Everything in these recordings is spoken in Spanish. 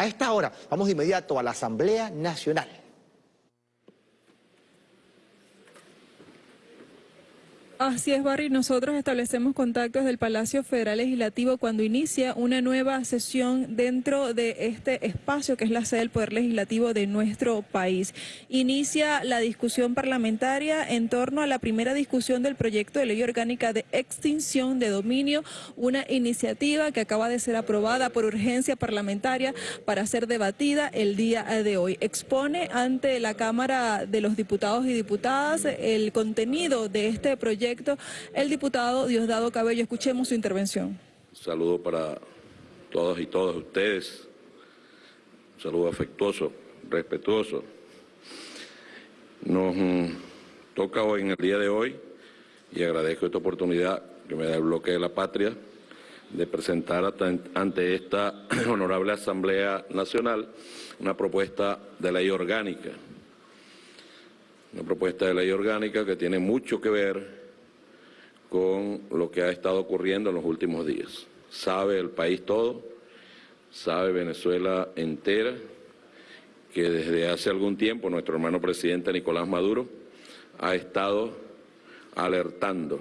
A esta hora vamos de inmediato a la Asamblea Nacional. Así es, Barry. Nosotros establecemos contactos del Palacio Federal Legislativo cuando inicia una nueva sesión dentro de este espacio que es la sede del Poder Legislativo de nuestro país. Inicia la discusión parlamentaria en torno a la primera discusión del proyecto de ley orgánica de extinción de dominio, una iniciativa que acaba de ser aprobada por urgencia parlamentaria para ser debatida el día de hoy. Expone ante la Cámara de los Diputados y Diputadas el contenido de este proyecto el diputado Diosdado Cabello. Escuchemos su intervención. Un saludo para todos y todas ustedes. Un saludo afectuoso, respetuoso. Nos mm, toca hoy en el día de hoy y agradezco esta oportunidad que me da el bloque de la patria de presentar ante esta honorable Asamblea Nacional una propuesta de ley orgánica. Una propuesta de ley orgánica que tiene mucho que ver con lo que ha estado ocurriendo en los últimos días. Sabe el país todo, sabe Venezuela entera, que desde hace algún tiempo nuestro hermano presidente Nicolás Maduro ha estado alertando,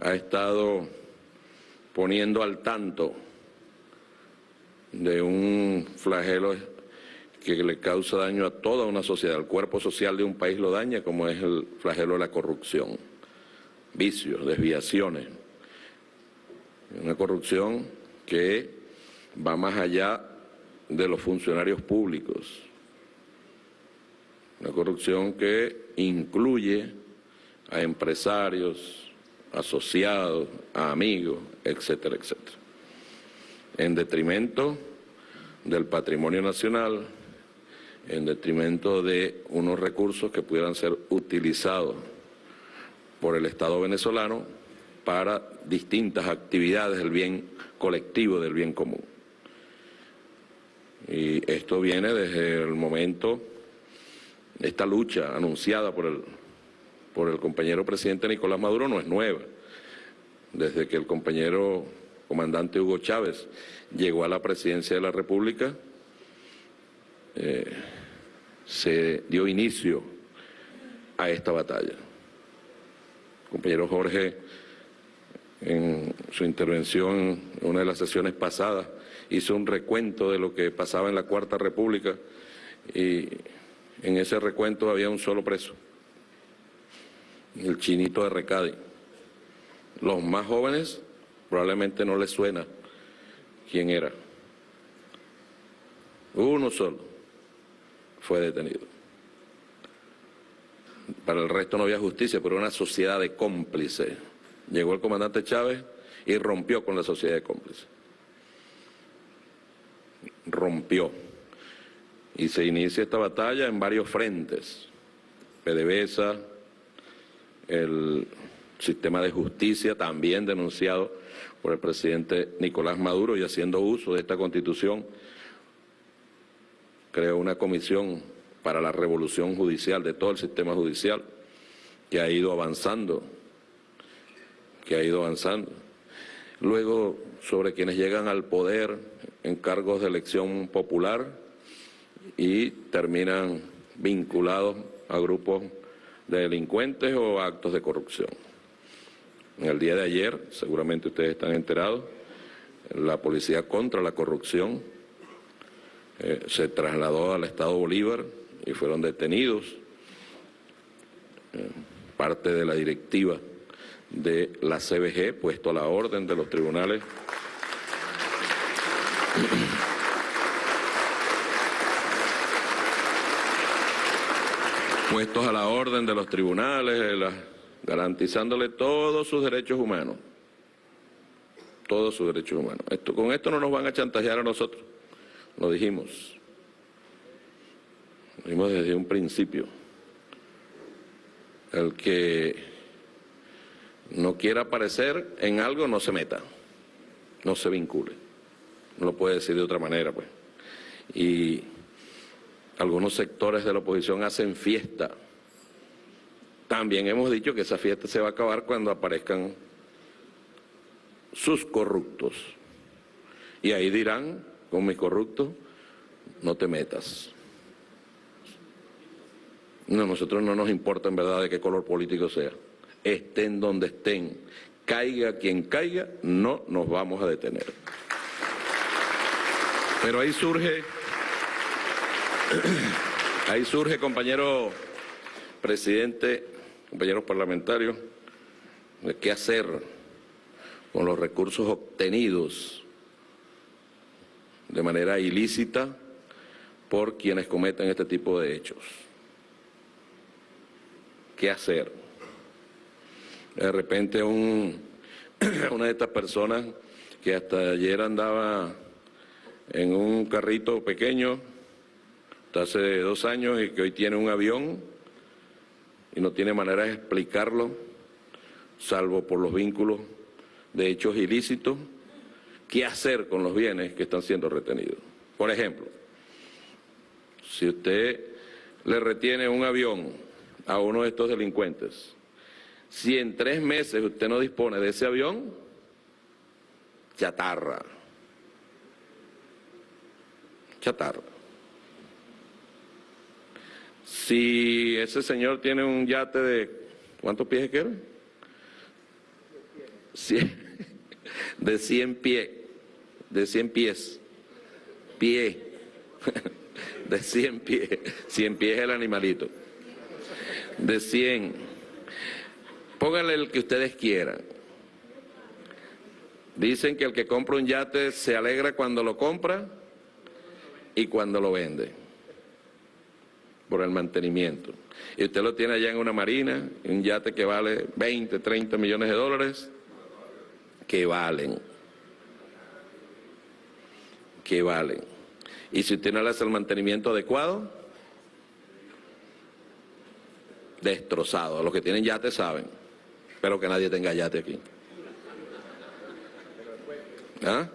ha estado poniendo al tanto de un flagelo que le causa daño a toda una sociedad, el cuerpo social de un país lo daña como es el flagelo de la corrupción vicios, desviaciones. Una corrupción que va más allá de los funcionarios públicos. Una corrupción que incluye a empresarios, asociados, a amigos, etcétera, etcétera. En detrimento del patrimonio nacional, en detrimento de unos recursos que pudieran ser utilizados por el Estado venezolano para distintas actividades del bien colectivo, del bien común. Y esto viene desde el momento, esta lucha anunciada por el, por el compañero presidente Nicolás Maduro no es nueva. Desde que el compañero comandante Hugo Chávez llegó a la presidencia de la República, eh, se dio inicio a esta batalla compañero Jorge, en su intervención en una de las sesiones pasadas, hizo un recuento de lo que pasaba en la Cuarta República y en ese recuento había un solo preso, el chinito de Recadi. Los más jóvenes probablemente no les suena quién era. Uno solo fue detenido para el resto no había justicia, pero una sociedad de cómplices. Llegó el comandante Chávez y rompió con la sociedad de cómplices. Rompió. Y se inicia esta batalla en varios frentes. PDVSA, el sistema de justicia también denunciado por el presidente Nicolás Maduro y haciendo uso de esta constitución, creó una comisión para la revolución judicial, de todo el sistema judicial, que ha ido avanzando, que ha ido avanzando. Luego, sobre quienes llegan al poder en cargos de elección popular y terminan vinculados a grupos de delincuentes o actos de corrupción. En el día de ayer, seguramente ustedes están enterados, la Policía contra la Corrupción eh, se trasladó al Estado Bolívar y fueron detenidos, eh, parte de la directiva de la CBG, puesto a la orden de los tribunales. puestos a la orden de los tribunales, garantizándole todos sus derechos humanos, todos sus derechos humanos. Esto, con esto no nos van a chantajear a nosotros, lo dijimos. Vimos desde un principio. El que no quiera aparecer en algo no se meta, no se vincule. No lo puede decir de otra manera, pues. Y algunos sectores de la oposición hacen fiesta. También hemos dicho que esa fiesta se va a acabar cuando aparezcan sus corruptos. Y ahí dirán con mis corruptos, no te metas. No, nosotros no nos importa en verdad de qué color político sea. Estén donde estén, caiga quien caiga, no nos vamos a detener. Pero ahí surge, ahí surge, compañero presidente, compañeros parlamentarios, de qué hacer con los recursos obtenidos de manera ilícita por quienes cometen este tipo de hechos. ¿Qué hacer? De repente un, una de estas personas que hasta ayer andaba en un carrito pequeño, hasta hace dos años, y que hoy tiene un avión y no tiene manera de explicarlo, salvo por los vínculos de hechos ilícitos, qué hacer con los bienes que están siendo retenidos. Por ejemplo, si usted le retiene un avión a uno de estos delincuentes, si en tres meses usted no dispone de ese avión, chatarra. Chatarra. Si ese señor tiene un yate de, ¿cuántos pies quiere? de 100 pies, de 100 pies, pie, de 100 pies, 100 pies el animalito, de 100, pónganle el que ustedes quieran. Dicen que el que compra un yate se alegra cuando lo compra y cuando lo vende, por el mantenimiento. Y usted lo tiene allá en una marina, un yate que vale 20, 30 millones de dólares, que valen. Que valen. Y si usted no le hace el mantenimiento adecuado, destrozado. Los que tienen yate saben. Espero que nadie tenga yate aquí. ¿Ah?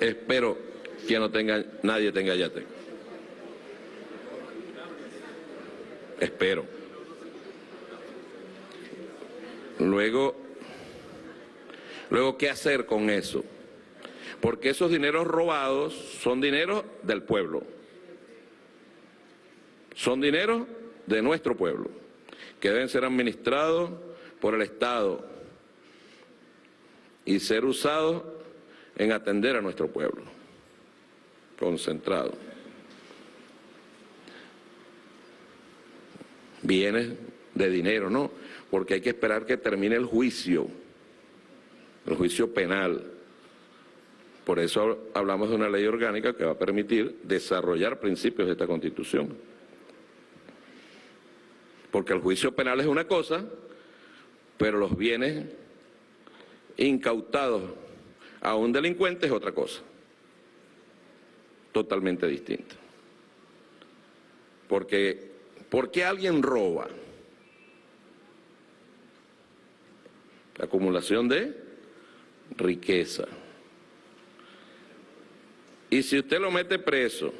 Espero que no tenga, nadie tenga yate. Espero. Luego, luego, ¿qué hacer con eso? Porque esos dineros robados son dineros del pueblo. Son dineros de nuestro pueblo, que deben ser administrados por el Estado y ser usados en atender a nuestro pueblo, concentrado. Bienes de dinero, ¿no? porque hay que esperar que termine el juicio, el juicio penal. Por eso hablamos de una ley orgánica que va a permitir desarrollar principios de esta Constitución. Porque el juicio penal es una cosa, pero los bienes incautados a un delincuente es otra cosa, totalmente distinta. Porque, ¿por qué alguien roba? la acumulación de riqueza. Y si usted lo mete preso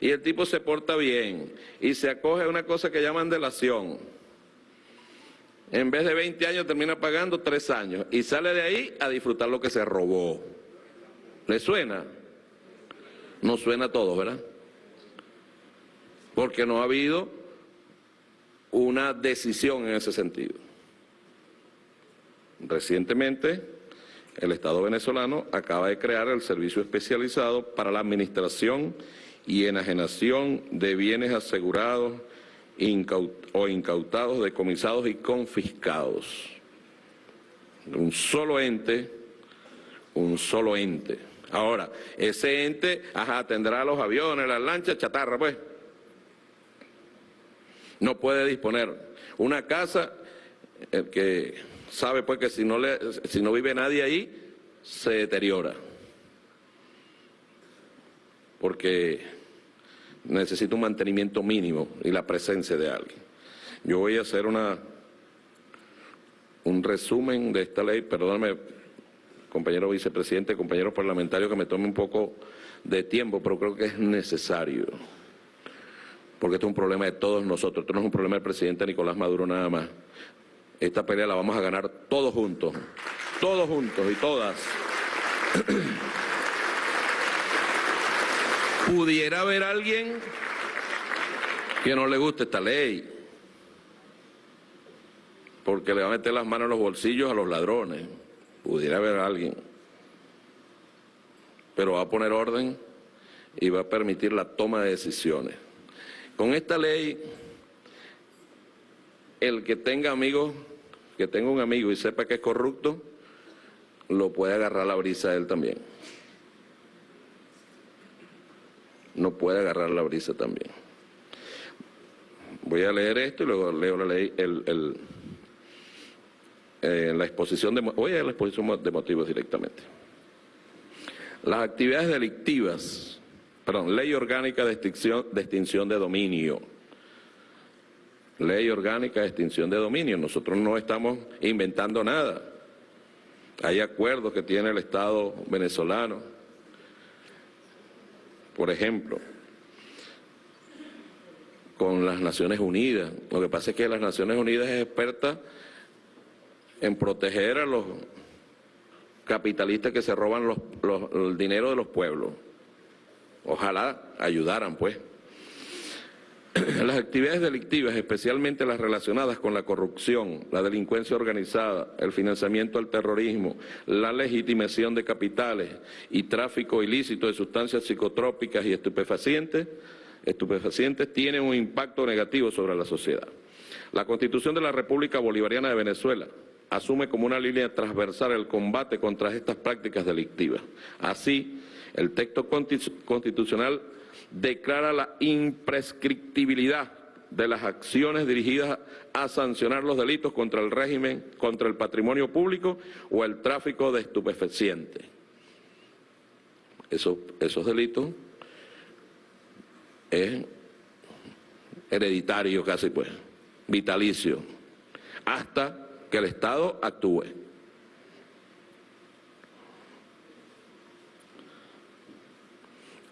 y el tipo se porta bien y se acoge a una cosa que llaman delación, en vez de 20 años termina pagando 3 años y sale de ahí a disfrutar lo que se robó. ¿Le suena? No suena todo, ¿verdad? Porque no ha habido una decisión en ese sentido. Recientemente, el Estado venezolano acaba de crear el Servicio Especializado para la Administración y Enajenación de Bienes Asegurados o Incautados, decomisados y confiscados. Un solo ente, un solo ente. Ahora, ese ente, ajá, tendrá los aviones, las lanchas, chatarra, pues. No puede disponer una casa el que sabe pues que si no, le, si no vive nadie ahí, se deteriora. Porque necesita un mantenimiento mínimo y la presencia de alguien. Yo voy a hacer una un resumen de esta ley, perdóname, compañero vicepresidente, compañeros parlamentarios, que me tome un poco de tiempo, pero creo que es necesario, porque esto es un problema de todos nosotros, esto no es un problema del presidente Nicolás Maduro nada más. Esta pelea la vamos a ganar todos juntos, todos juntos y todas. Pudiera haber alguien que no le guste esta ley, porque le va a meter las manos en los bolsillos a los ladrones, pudiera haber alguien, pero va a poner orden y va a permitir la toma de decisiones. Con esta ley, el que tenga amigos, que tenga un amigo y sepa que es corrupto, lo puede agarrar la brisa a él también. No puede agarrar la brisa también. Voy a leer esto y luego leo la ley, el, eh, la exposición de, voy a la exposición de motivos directamente. Las actividades delictivas, perdón, ley orgánica de extinción, de extinción de dominio. Ley orgánica de extinción de dominio. Nosotros no estamos inventando nada. Hay acuerdos que tiene el Estado venezolano. Por ejemplo, con las Naciones Unidas. Lo que pasa es que las Naciones Unidas es experta en proteger a los capitalistas que se roban los, el dinero de los pueblos. Ojalá ayudaran, pues. Las actividades delictivas, especialmente las relacionadas con la corrupción, la delincuencia organizada, el financiamiento al terrorismo, la legitimación de capitales y tráfico ilícito de sustancias psicotrópicas y estupefacientes, estupefacientes tienen un impacto negativo sobre la sociedad. La Constitución de la República Bolivariana de Venezuela asume como una línea transversal el combate contra estas prácticas delictivas. Así, el texto constitucional declara la imprescriptibilidad de las acciones dirigidas a sancionar los delitos contra el régimen, contra el patrimonio público o el tráfico de estupefacientes. Esos, delitos es hereditario casi pues, vitalicio, hasta que el Estado actúe.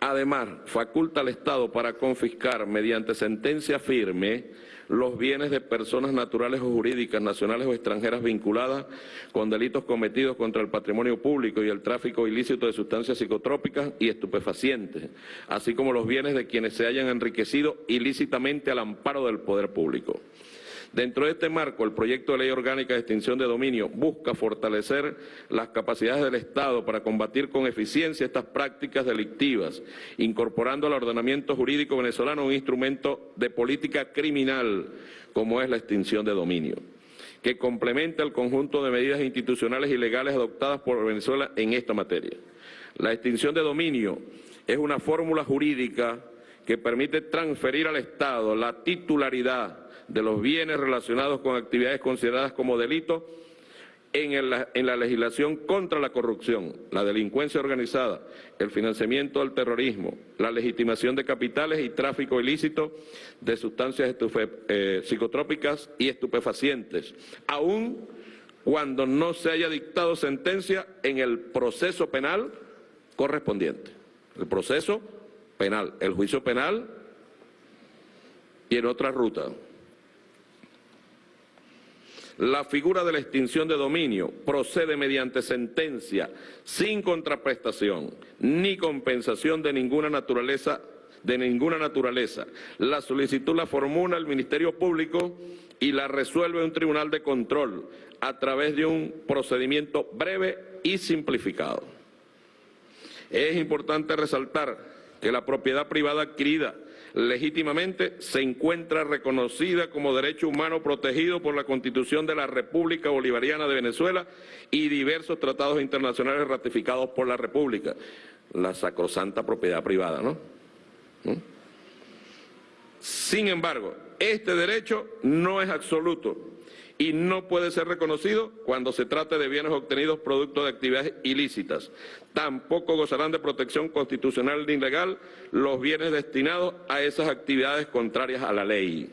Además, faculta al Estado para confiscar mediante sentencia firme los bienes de personas naturales o jurídicas, nacionales o extranjeras vinculadas con delitos cometidos contra el patrimonio público y el tráfico ilícito de sustancias psicotrópicas y estupefacientes, así como los bienes de quienes se hayan enriquecido ilícitamente al amparo del poder público. Dentro de este marco, el proyecto de ley orgánica de extinción de dominio busca fortalecer las capacidades del Estado para combatir con eficiencia estas prácticas delictivas, incorporando al ordenamiento jurídico venezolano un instrumento de política criminal como es la extinción de dominio que complementa el conjunto de medidas institucionales y legales adoptadas por Venezuela en esta materia. La extinción de dominio es una fórmula jurídica que permite transferir al Estado la titularidad de los bienes relacionados con actividades consideradas como delitos en, la legislación contra la corrupción, la delincuencia organizada, el financiamiento del terrorismo, la legitimación de capitales y tráfico ilícito de sustancias eh, psicotrópicas y estupefacientes, aun cuando no se haya dictado sentencia en el proceso penal correspondiente. El proceso penal, el juicio penal y en otra ruta. La figura de la extinción de dominio procede mediante sentencia sin contraprestación ni compensación de ninguna naturaleza de ninguna naturaleza. La solicitud la formula el Ministerio Público y la resuelve un tribunal de control a través de un procedimiento breve y simplificado. Es importante resaltar que la propiedad privada adquirida legítimamente se encuentra reconocida como derecho humano protegido por la Constitución de la República Bolivariana de Venezuela y diversos tratados internacionales ratificados por la República. La sacrosanta propiedad privada, ¿no? Sin embargo, este derecho no es absoluto y no puede ser reconocido cuando se trate de bienes obtenidos producto de actividades ilícitas. Tampoco gozarán de protección constitucional ni legal los bienes destinados a esas actividades contrarias a la ley.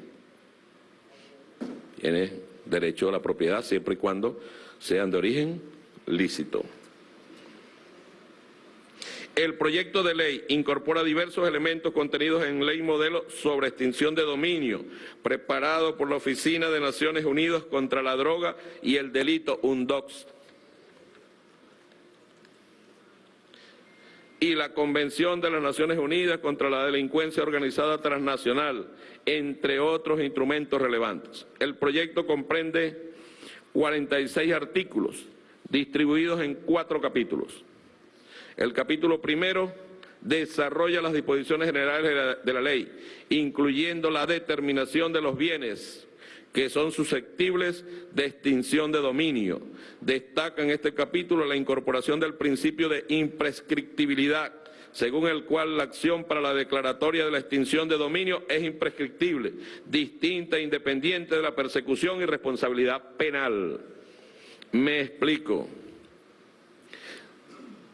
Tiene derecho a la propiedad siempre y cuando sean de origen lícito. El proyecto de ley incorpora diversos elementos contenidos en ley modelo sobre extinción de dominio, preparado por la Oficina de Naciones Unidas contra la Droga y el Delito, UNDOX. y la Convención de las Naciones Unidas contra la Delincuencia Organizada Transnacional, entre otros instrumentos relevantes. El proyecto comprende 46 artículos distribuidos en cuatro capítulos. El capítulo primero desarrolla las disposiciones generales de la, ley, incluyendo la determinación de los bienes que son susceptibles de extinción de dominio. Destaca en este capítulo la incorporación del principio de imprescriptibilidad, según el cual la acción para la declaratoria de la extinción de dominio es imprescriptible, distinta e independiente de la persecución y responsabilidad penal. Me explico.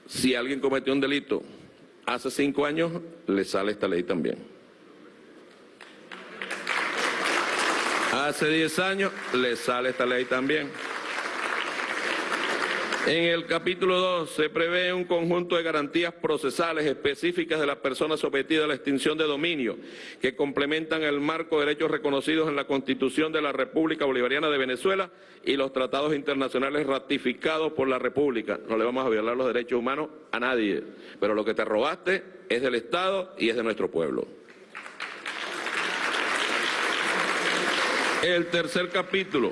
Si alguien cometió un delito hace cinco años, le sale esta ley también. Hace 10 años le sale esta ley también. En el capítulo 2 se prevé un conjunto de garantías procesales específicas de las personas sometidas a la extinción de dominio que complementan el marco de derechos reconocidos en la Constitución de la República Bolivariana de Venezuela y los tratados internacionales ratificados por la República. No le vamos a violar los derechos humanos a nadie, pero lo que te robaste es del Estado y es de nuestro pueblo. El tercer capítulo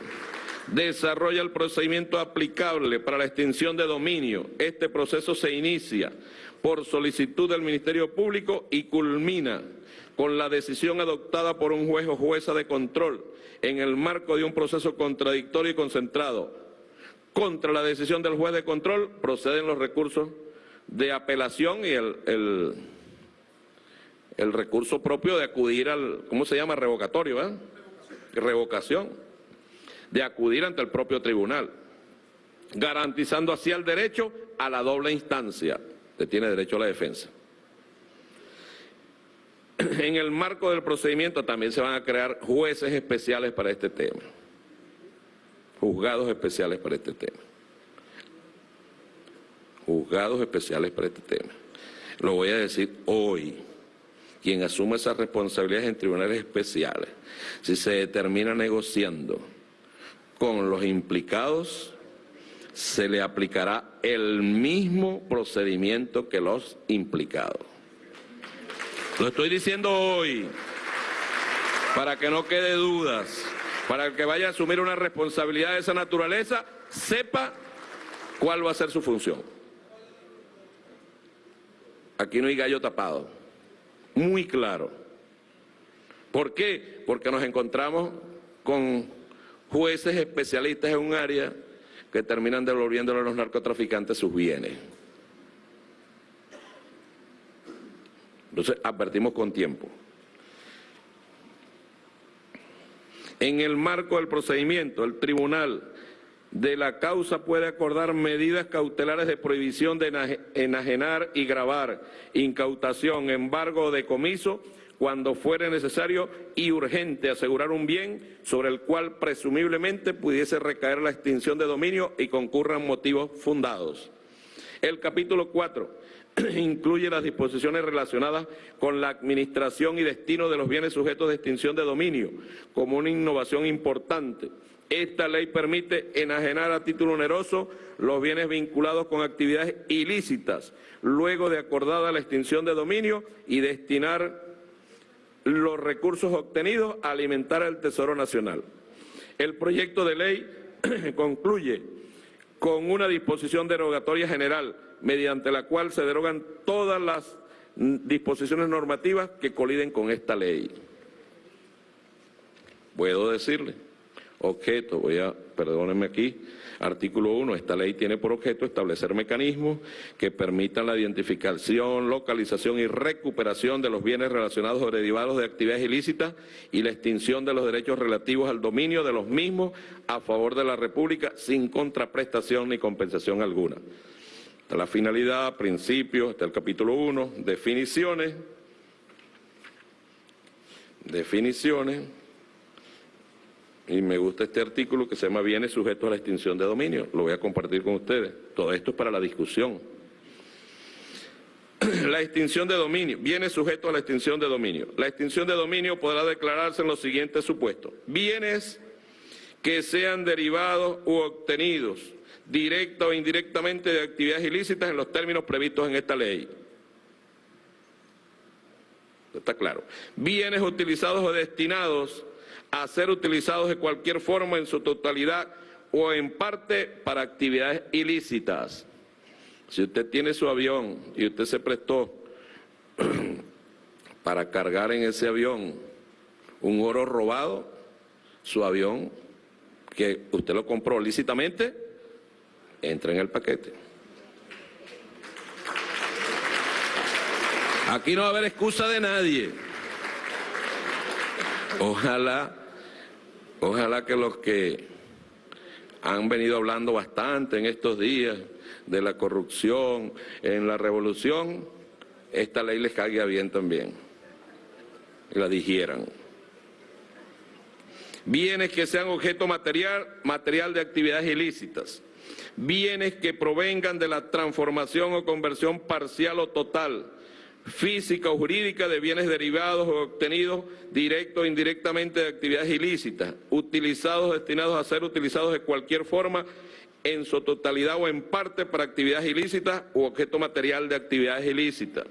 desarrolla el procedimiento aplicable para la extinción de dominio. Este proceso se inicia por solicitud del Ministerio Público y culmina con la decisión adoptada por un juez o jueza de control en el marco de un proceso contradictorio y concentrado. Contra la decisión del juez de control proceden los recursos de apelación y el, el, recurso propio de acudir al, ¿cómo se llama? Revocatorio, ¿eh? revocación de acudir ante el propio tribunal, garantizando así el derecho a la doble instancia, que tiene derecho a la defensa. En el marco del procedimiento también se van a crear jueces especiales para este tema, juzgados especiales para este tema, juzgados especiales para este tema. Lo voy a decir hoy quien asume esas responsabilidades en tribunales especiales, si se determina negociando con los implicados, se le aplicará el mismo procedimiento que los implicados. Lo estoy diciendo hoy para que no quede dudas, para el que vaya a asumir una responsabilidad de esa naturaleza, sepa cuál va a ser su función. Aquí no hay gallo tapado muy claro. ¿Por qué? Porque nos encontramos con jueces especialistas en un área que terminan devolviéndole a los narcotraficantes sus bienes. Entonces, advertimos con tiempo. En el marco del procedimiento, el tribunal de la causa puede acordar medidas cautelares de prohibición de enajenar y grabar, incautación, embargo o decomiso cuando fuere necesario y urgente asegurar un bien sobre el cual presumiblemente pudiese recaer la extinción de dominio y concurran motivos fundados. El capítulo 4 incluye las disposiciones relacionadas con la administración y destino de los bienes sujetos de extinción de dominio, como una innovación importante esta ley permite enajenar a título oneroso los bienes vinculados con actividades ilícitas, luego de acordada la extinción de dominio y destinar los recursos obtenidos alimentar al Tesoro Nacional. El proyecto de ley concluye con una disposición derogatoria general, mediante la cual se derogan todas las disposiciones normativas que coliden con esta ley. Puedo decirle objeto, voy a, perdónenme aquí, artículo 1, esta ley tiene por objeto establecer mecanismos que permitan la identificación, localización y recuperación de los bienes relacionados o derivados de actividades ilícitas y la extinción de los derechos relativos al dominio de los mismos a favor de la República sin contraprestación ni compensación alguna. Está la finalidad, principios, está el capítulo 1, definiciones, definiciones, y me gusta este artículo que se llama Bienes sujetos a la extinción de dominio. Lo voy a compartir con ustedes. Todo esto es para la discusión. La extinción de dominio, bienes sujetos a la extinción de dominio. La extinción de dominio podrá declararse en los siguientes supuestos. Bienes que sean derivados u obtenidos directa o indirectamente de actividades ilícitas en los términos previstos en esta ley. Está claro. Bienes utilizados o destinados a ser utilizados de cualquier forma en su totalidad o en parte para actividades ilícitas. Si usted tiene su avión y usted se prestó para cargar en ese avión un oro robado, su avión, que usted lo compró lícitamente, entra en el paquete. Aquí no va a haber excusa de nadie. Ojalá, ojalá que los que han venido hablando bastante en estos días de la corrupción, en la revolución, esta ley les caiga bien también. La digieran. Bienes que sean objeto material, material de actividades ilícitas. Bienes que provengan de la transformación o conversión parcial o total física o jurídica de bienes derivados o obtenidos directo o indirectamente de actividades ilícitas, utilizados o destinados a ser utilizados de cualquier forma en su totalidad o en parte para actividades ilícitas u objeto material de actividades ilícitas.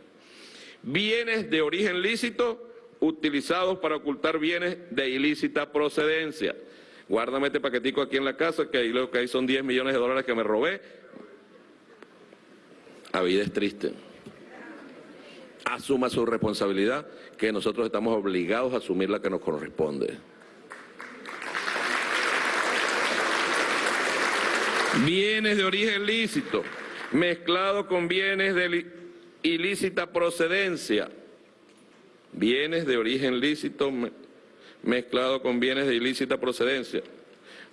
Bienes de origen lícito utilizados para ocultar bienes de ilícita procedencia. Guárdame este paquetico aquí en la casa, que ahí lo que hay son 10 millones de dólares que me robé. La vida es triste asuma su responsabilidad, que nosotros estamos obligados a asumir la que nos corresponde. Bienes de origen lícito, mezclado con bienes de ilícita procedencia. Bienes de origen lícito mezclado con bienes de ilícita procedencia.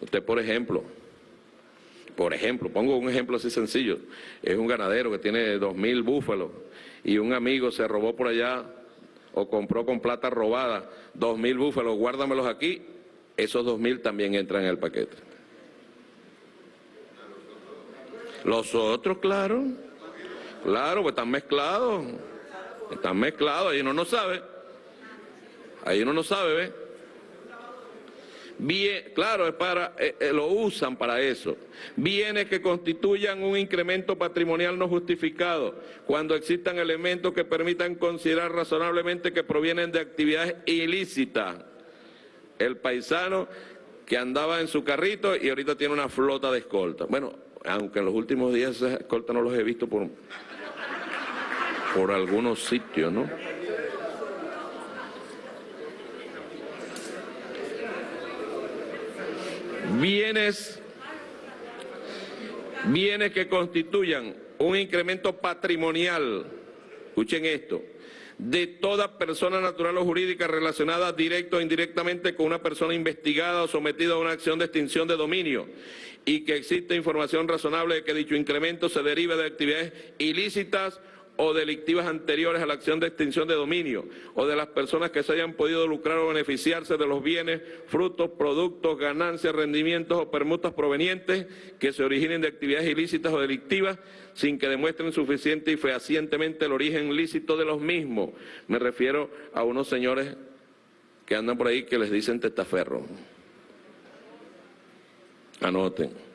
Usted, por ejemplo, por ejemplo, pongo un ejemplo así sencillo, es un ganadero que tiene dos mil búfalos y un amigo se robó por allá o compró con plata robada dos mil búfalos, guárdamelos aquí, esos dos mil también entran en el paquete. Los otros, claro, claro, pues están mezclados, están mezclados, ahí uno no sabe, ahí uno no sabe, ¿ves? Bien, claro, es para, eh, eh, lo usan para eso. Bienes que constituyan un incremento patrimonial no justificado, cuando existan elementos que permitan considerar razonablemente que provienen de actividades ilícitas. El paisano que andaba en su carrito y ahorita tiene una flota de escolta. Bueno, aunque en los últimos días esas escoltas no los he visto por, por algunos sitios, ¿no? Bienes, bienes que constituyan un incremento patrimonial, escuchen esto, de toda persona natural o jurídica relacionada directo o indirectamente con una persona investigada o sometida a una acción de extinción de dominio y que existe información razonable de que dicho incremento se derive de actividades ilícitas o delictivas anteriores a la acción de extinción de dominio o de las personas que se hayan podido lucrar o beneficiarse de los bienes, frutos, productos, ganancias, rendimientos o permutas provenientes que se originen de actividades ilícitas o delictivas sin que demuestren suficiente y fehacientemente el origen lícito de los mismos. Me refiero a unos señores que andan por ahí que les dicen testaferro. Anoten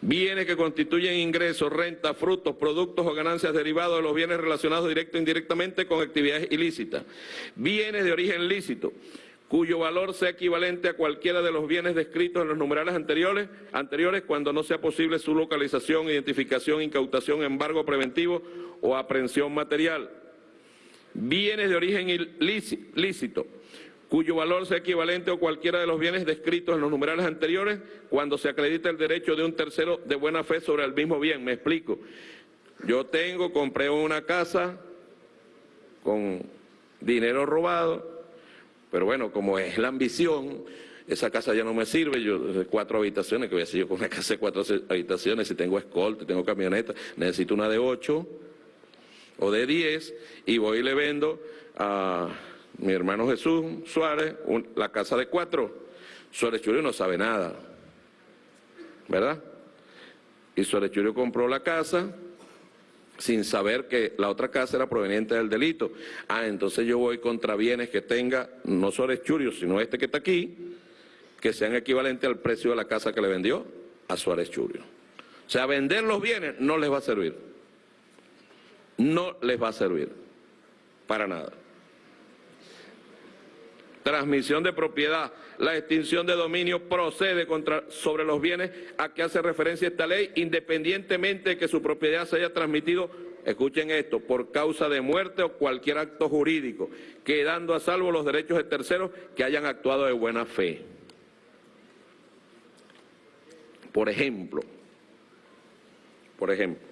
bienes que constituyen ingresos, renta, frutos, productos o ganancias derivados de los bienes relacionados directo e indirectamente con actividades ilícitas, bienes de origen lícito, cuyo valor sea equivalente a cualquiera de los bienes descritos en los numerales anteriores, anteriores cuando no sea posible su localización, identificación, incautación, embargo preventivo o aprehensión material. Bienes de origen ilícito, cuyo valor sea equivalente a cualquiera de los bienes descritos en los numerales anteriores cuando se acredita el derecho de un tercero de buena fe sobre el mismo bien. Me explico. Yo tengo, compré una casa con dinero robado, pero bueno, como es la ambición, esa casa ya no me sirve, yo de cuatro habitaciones, que voy a decir yo con una casa de cuatro habitaciones, si tengo escolta, tengo camioneta, necesito una de ocho o de diez, y voy y le vendo a mi hermano Jesús Suárez, la casa de cuatro. Suárez Churio no sabe nada, ¿verdad? Y Suárez Churio compró la casa sin saber que la otra casa era proveniente del delito. Ah, entonces yo voy contra bienes que tenga, no Suárez Churio, sino este que está aquí, que sean equivalentes al precio de la casa que le vendió a Suárez Churio. O sea, vender los bienes no les va a servir. No les va a servir. Para nada. Transmisión de propiedad, la extinción de dominio procede contra, sobre los bienes a que hace referencia esta ley, independientemente de que su propiedad se haya transmitido, escuchen esto, por causa de muerte o cualquier acto jurídico, quedando a salvo los derechos de terceros que hayan actuado de buena fe. Por ejemplo, por ejemplo,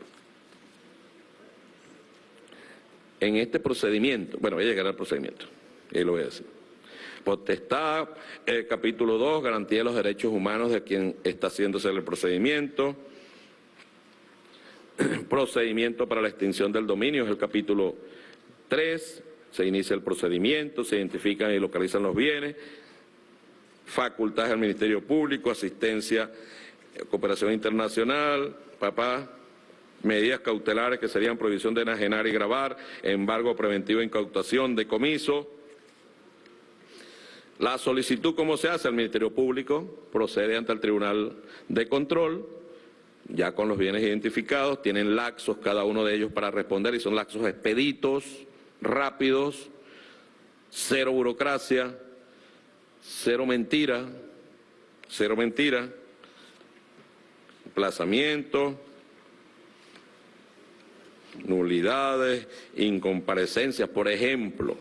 en este procedimiento, bueno, voy a llegar al procedimiento, y lo voy a decir. Potestad, el capítulo 2, garantía de los derechos humanos de quien está haciéndose el procedimiento. Procedimiento para la extinción del dominio es el capítulo 3, se inicia el procedimiento, se identifican y localizan los bienes. Facultades del Ministerio Público, asistencia, eh, cooperación internacional, papá, medidas cautelares que serían prohibición de enajenar y grabar, embargo preventivo e incautación, decomiso. La solicitud, ¿cómo se hace? El Ministerio Público procede ante el Tribunal de Control, ya con los bienes identificados, tienen laxos cada uno de ellos para responder y son laxos expeditos, rápidos, cero burocracia, cero mentira, cero mentira, emplazamiento, nulidades, incomparecencias. Por ejemplo,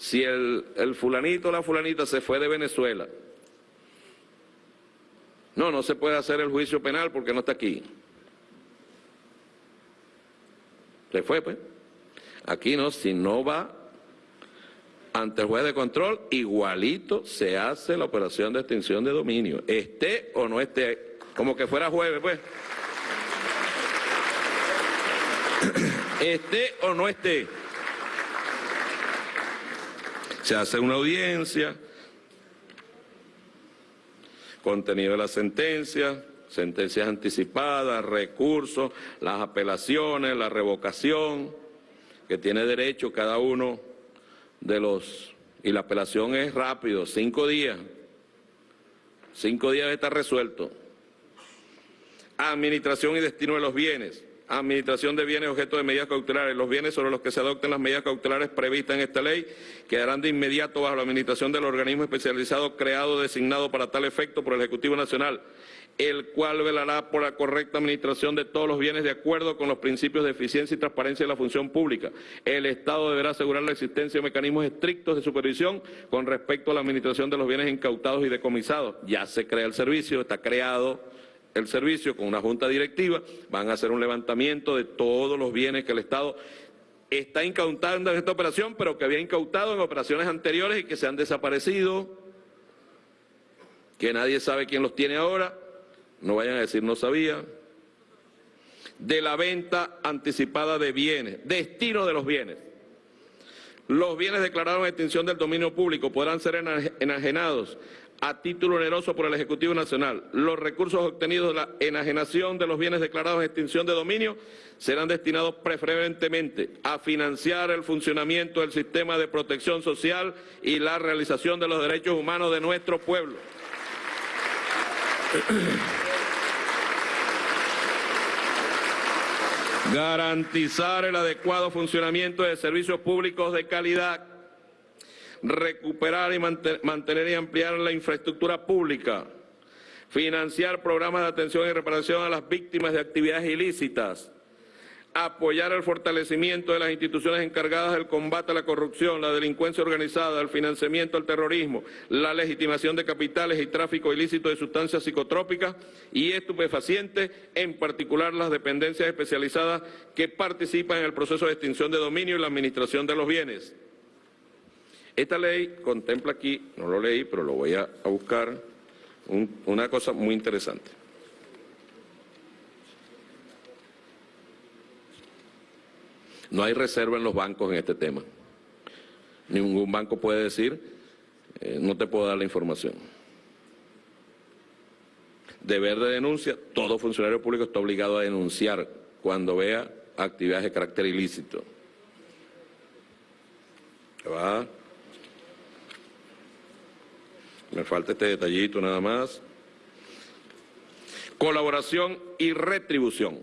si el, el fulanito o la fulanita se fue de Venezuela, no, no se puede hacer el juicio penal porque no está aquí. Se fue, pues. Aquí no, si no va ante el juez de control, igualito se hace la operación de extinción de dominio, esté o no esté, como que fuera jueves, pues. esté o no esté. Se hace una audiencia, contenido de la sentencia, sentencias anticipadas, recursos, las apelaciones, la revocación, que tiene derecho cada uno de los... Y la apelación es rápido, cinco días. Cinco días está resuelto. Administración y destino de los bienes administración de bienes objeto de medidas cautelares. Los bienes sobre los que se adopten las medidas cautelares previstas en esta ley quedarán de inmediato bajo la administración del organismo especializado creado designado para tal efecto por el Ejecutivo Nacional, el cual velará por la correcta administración de todos los bienes de acuerdo con los principios de eficiencia y transparencia de la función pública. El Estado deberá asegurar la existencia de mecanismos estrictos de supervisión con respecto a la administración de los bienes incautados y decomisados. Ya se crea el servicio, está creado el servicio con una junta directiva, van a hacer un levantamiento de todos los bienes que el Estado está incautando en esta operación, pero que había incautado en operaciones anteriores y que se han desaparecido, que nadie sabe quién los tiene ahora, no vayan a decir no sabía, de la venta anticipada de bienes, destino de los bienes. Los bienes declarados en extinción del dominio público podrán ser enajenados a título oneroso por el Ejecutivo Nacional. Los recursos obtenidos de la enajenación de los bienes declarados en extinción de dominio serán destinados preferentemente a financiar el funcionamiento del sistema de protección social y la realización de los derechos humanos de nuestro pueblo. Garantizar el adecuado funcionamiento de servicios públicos de calidad recuperar y mantener y ampliar la infraestructura pública, financiar programas de atención y reparación a las víctimas de actividades ilícitas, apoyar el fortalecimiento de las instituciones encargadas del combate a la corrupción, la delincuencia organizada, el financiamiento al terrorismo, la legitimación de capitales y tráfico ilícito de sustancias psicotrópicas y estupefacientes, en particular las dependencias especializadas que participan en el proceso de extinción de dominio y la administración de los bienes. Esta ley contempla aquí, no lo leí, pero lo voy a, buscar, una cosa muy interesante. No hay reserva en los bancos en este tema. Ningún banco puede decir, eh, no te puedo dar la información. Deber de denuncia, todo funcionario público está obligado a denunciar cuando vea actividades de carácter ilícito. ¿Va? Me falta este detallito nada más. Colaboración y retribución.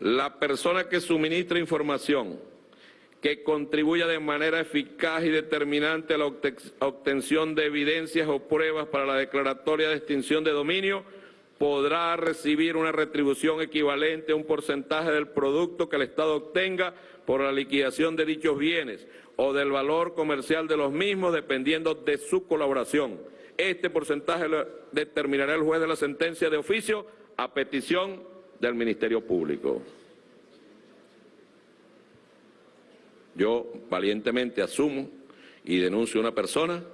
La persona que suministra información que contribuya de manera eficaz y determinante a la obte- obtención de evidencias o pruebas para la declaratoria de extinción de dominio, podrá recibir una retribución equivalente a un porcentaje del producto que el Estado obtenga por la liquidación de dichos bienes o del valor comercial de los mismos, dependiendo de su colaboración. Este porcentaje lo determinará el juez de la sentencia de oficio a petición del Ministerio Público. Yo valientemente asumo y denuncio a una persona,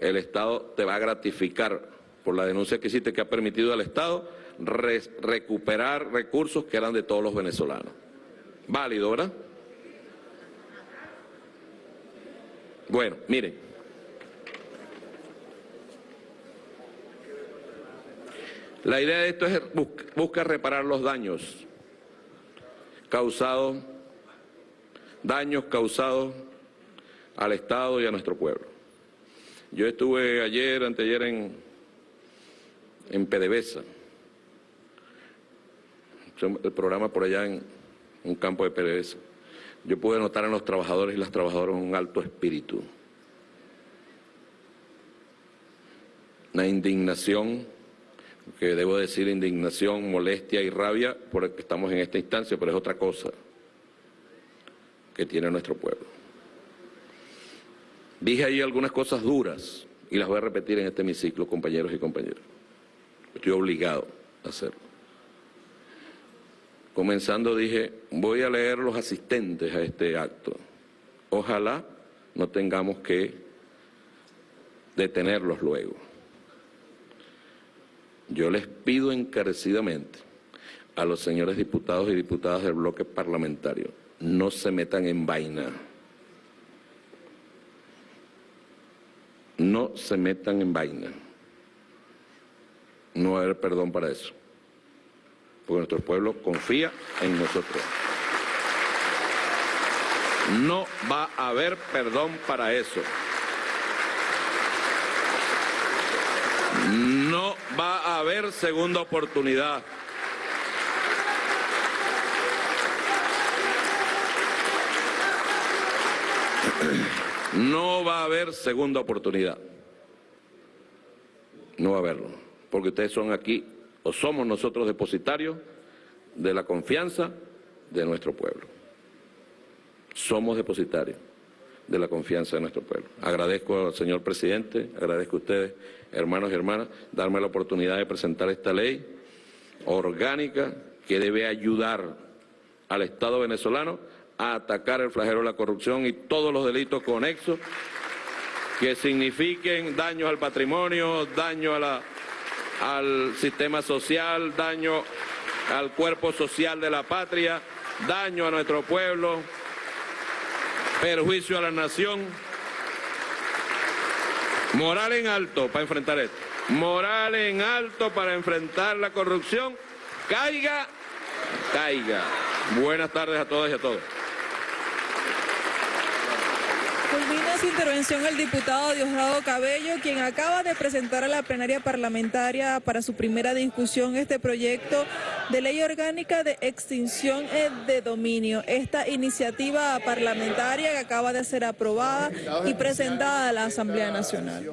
el Estado te va a gratificar por la denuncia que hiciste que ha permitido al Estado re- recuperar recursos que eran de todos los venezolanos. Válido, ¿verdad? Bueno, miren. La idea de esto es bus- busca reparar los daños causados daños causados al Estado y a nuestro pueblo. Yo estuve ayer, anteayer en, en PDVSA, el programa por allá en un campo de PDVSA. Yo pude notar en los trabajadores y las trabajadoras un alto espíritu, una indignación, que debo decir indignación, molestia y rabia porque estamos en esta instancia, pero es otra cosa que tiene nuestro pueblo. Dije ahí algunas cosas duras y las voy a repetir en este hemiciclo, compañeros y compañeras. Estoy obligado a hacerlo. Comenzando dije, voy a leer los asistentes a este acto. Ojalá no tengamos que detenerlos luego. Yo les pido encarecidamente a los señores diputados y diputadas del bloque parlamentario, no se metan en vaina. No se metan en vaina. No va a haber perdón para eso. Porque nuestro pueblo confía en nosotros. No va a haber perdón para eso. No va a haber segunda oportunidad. No va a haber segunda oportunidad. No va a haberlo. Porque ustedes son aquí, somos nosotros depositarios de la confianza de nuestro pueblo. Somos depositarios de la confianza de nuestro pueblo. Agradezco al señor presidente, agradezco a ustedes, hermanos y hermanas, darme la oportunidad de presentar esta ley orgánica que debe ayudar al Estado venezolano a atacar el flagelo de la corrupción y todos los delitos conexos que signifiquen daños al patrimonio, daño a la- al sistema social, daño al cuerpo social de la patria, daño a nuestro pueblo, perjuicio a la nación. Moral en alto para enfrentar esto. Moral en alto para enfrentar la corrupción. Caiga, caiga. Buenas tardes a todas y a todos. Culmina su intervención el diputado Diosdado Cabello, quien acaba de presentar a la plenaria parlamentaria para su primera discusión este proyecto de ley orgánica de extinción eh, de dominio. Esta iniciativa parlamentaria que acaba de ser aprobada y presentada a la Asamblea Nacional.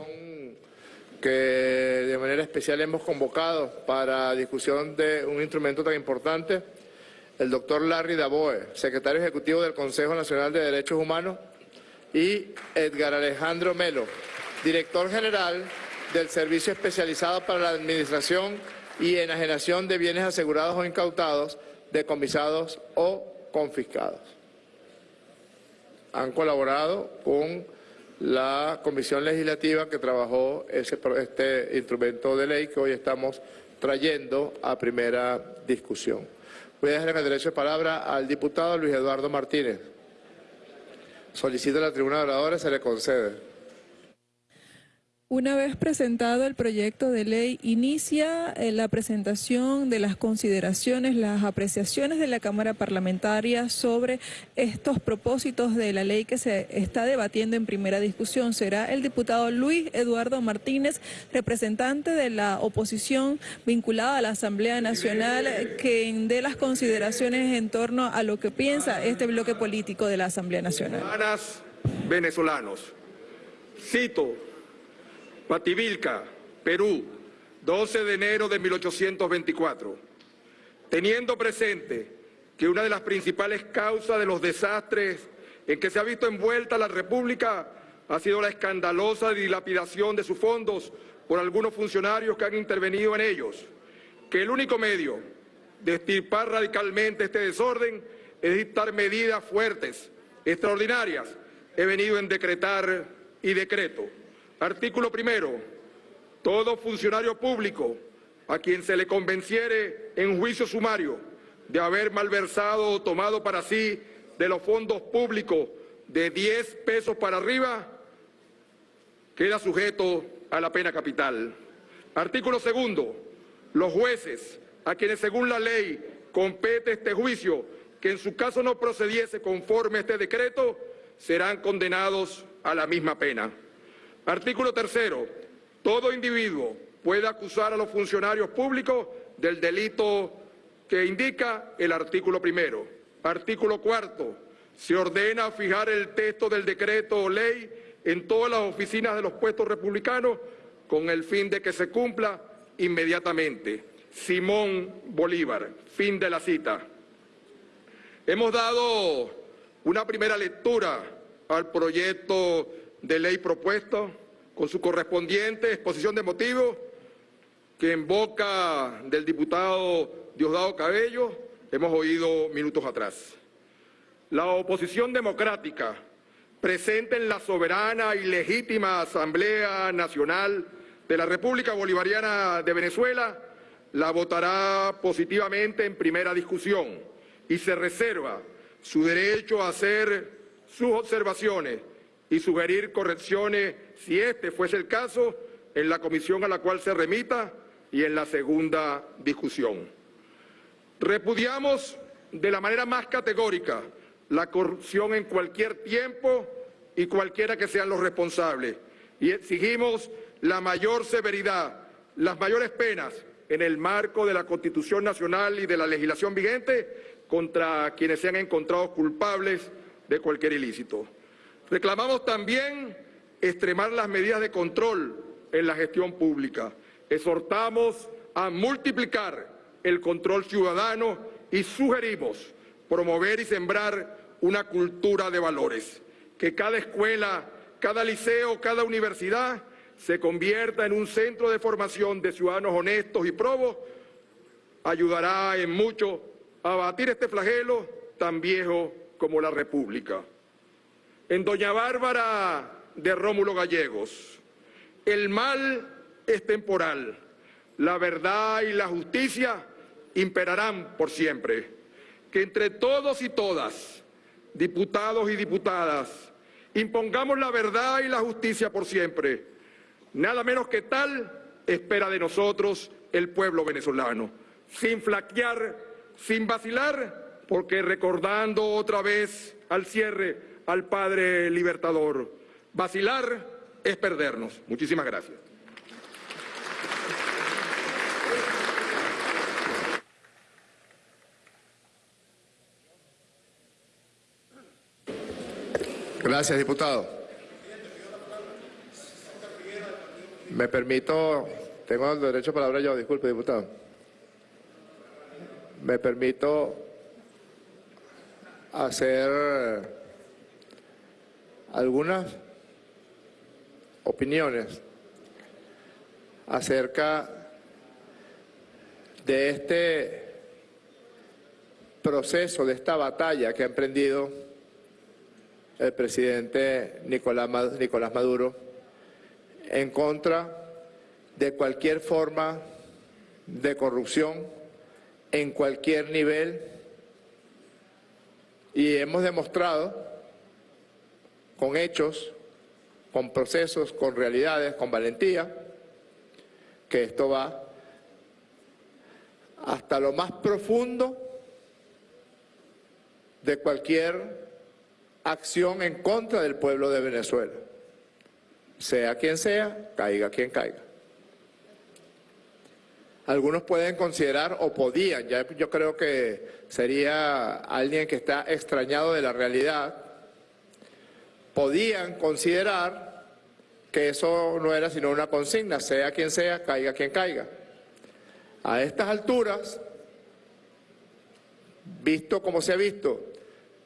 que de manera especial hemos convocado para discusión de un instrumento tan importante, el doctor Larry Daboe, secretario ejecutivo del Consejo Nacional de Derechos Humanos, y Edgar Alejandro Melo, director general del Servicio Especializado para la Administración y Enajenación de Bienes Asegurados o Incautados, decomisados o confiscados han colaborado con la comisión legislativa que trabajó este instrumento de ley que hoy estamos trayendo a primera discusión. Voy a dejar el derecho de palabra al diputado Luis Eduardo Martínez. Solicita la tribuna de se le concede. Una vez presentado el proyecto de ley, inicia eh, la presentación de las consideraciones, las apreciaciones de la Cámara Parlamentaria sobre estos propósitos de la ley que se está debatiendo en primera discusión. Será el diputado Luis Eduardo Martínez, representante de la oposición vinculada a la Asamblea Nacional, quien dé las consideraciones en torno a lo que piensa este bloque político de la Asamblea Nacional. Venezolanos, cito Pativilca, Perú, 12 de enero de 1824. Teniendo presente que una de las principales causas de los desastres en que se ha visto envuelta la República ha sido la escandalosa dilapidación de sus fondos por algunos funcionarios que han intervenido en ellos, que el único medio de estirpar radicalmente este desorden es dictar medidas fuertes, extraordinarias, he venido en decretar y decreto. Artículo primero. Todo funcionario público a quien se le convenciere en juicio sumario de haber malversado o tomado para sí de los fondos públicos de 10 pesos para arriba, queda sujeto a la pena capital. Artículo segundo. Los jueces a quienes según la ley compete este juicio, que en su caso no procediese conforme a este decreto, serán condenados a la misma pena. Artículo tercero. Todo individuo puede acusar a los funcionarios públicos del delito que indica el artículo primero. Artículo cuarto. Se ordena fijar el texto del decreto o ley en todas las oficinas de los puestos republicanos con el fin de que se cumpla inmediatamente. Simón Bolívar. Fin de la cita. Hemos dado una primera lectura al proyecto de ley propuesto con su correspondiente exposición de motivos que en boca del diputado Diosdado Cabello hemos oído minutos atrás. La oposición democrática presente en la soberana y legítima Asamblea Nacional de la República Bolivariana de Venezuela la votará positivamente en primera discusión y se reserva su derecho a hacer sus observaciones y sugerir correcciones, si este fuese el caso, en la comisión a la cual se remita y en la segunda discusión. Repudiamos de la manera más categórica la corrupción en cualquier tiempo y cualquiera que sean los responsables y exigimos la mayor severidad, las mayores penas en el marco de la Constitución Nacional y de la legislación vigente contra quienes sean encontrados culpables de cualquier ilícito. Reclamamos también extremar las medidas de control en la gestión pública. Exhortamos a multiplicar el control ciudadano y sugerimos promover y sembrar una cultura de valores. Que cada escuela, cada liceo, cada universidad se convierta en un centro de formación de ciudadanos honestos y probos, ayudará en mucho a abatir este flagelo tan viejo como la República. En Doña Bárbara de Rómulo Gallegos, el mal es temporal, la verdad y la justicia imperarán por siempre. Que entre todos y todas, diputados y diputadas, impongamos la verdad y la justicia por siempre. Nada menos que tal espera de nosotros el pueblo venezolano, sin flaquear, sin vacilar, porque recordando otra vez al cierre al Padre Libertador. Vacilar es perdernos. Muchísimas gracias. Gracias, diputado. Me permito, tengo el derecho a palabra yo, disculpe, diputado. Me permito hacer algunas opiniones acerca de este proceso, de esta batalla que ha emprendido el presidente Nicolás Maduro en contra de cualquier forma de corrupción en cualquier nivel. Y hemos demostrado con hechos, con procesos, con realidades, con valentía, que esto va hasta lo más profundo de cualquier acción en contra del pueblo de Venezuela. Sea quien sea, caiga quien caiga. Algunos pueden considerar, o podían, ya yo creo que sería alguien que está extrañado de la realidad, podían considerar que eso no era sino una consigna, sea quien sea, caiga quien caiga. A estas alturas, visto como se ha visto,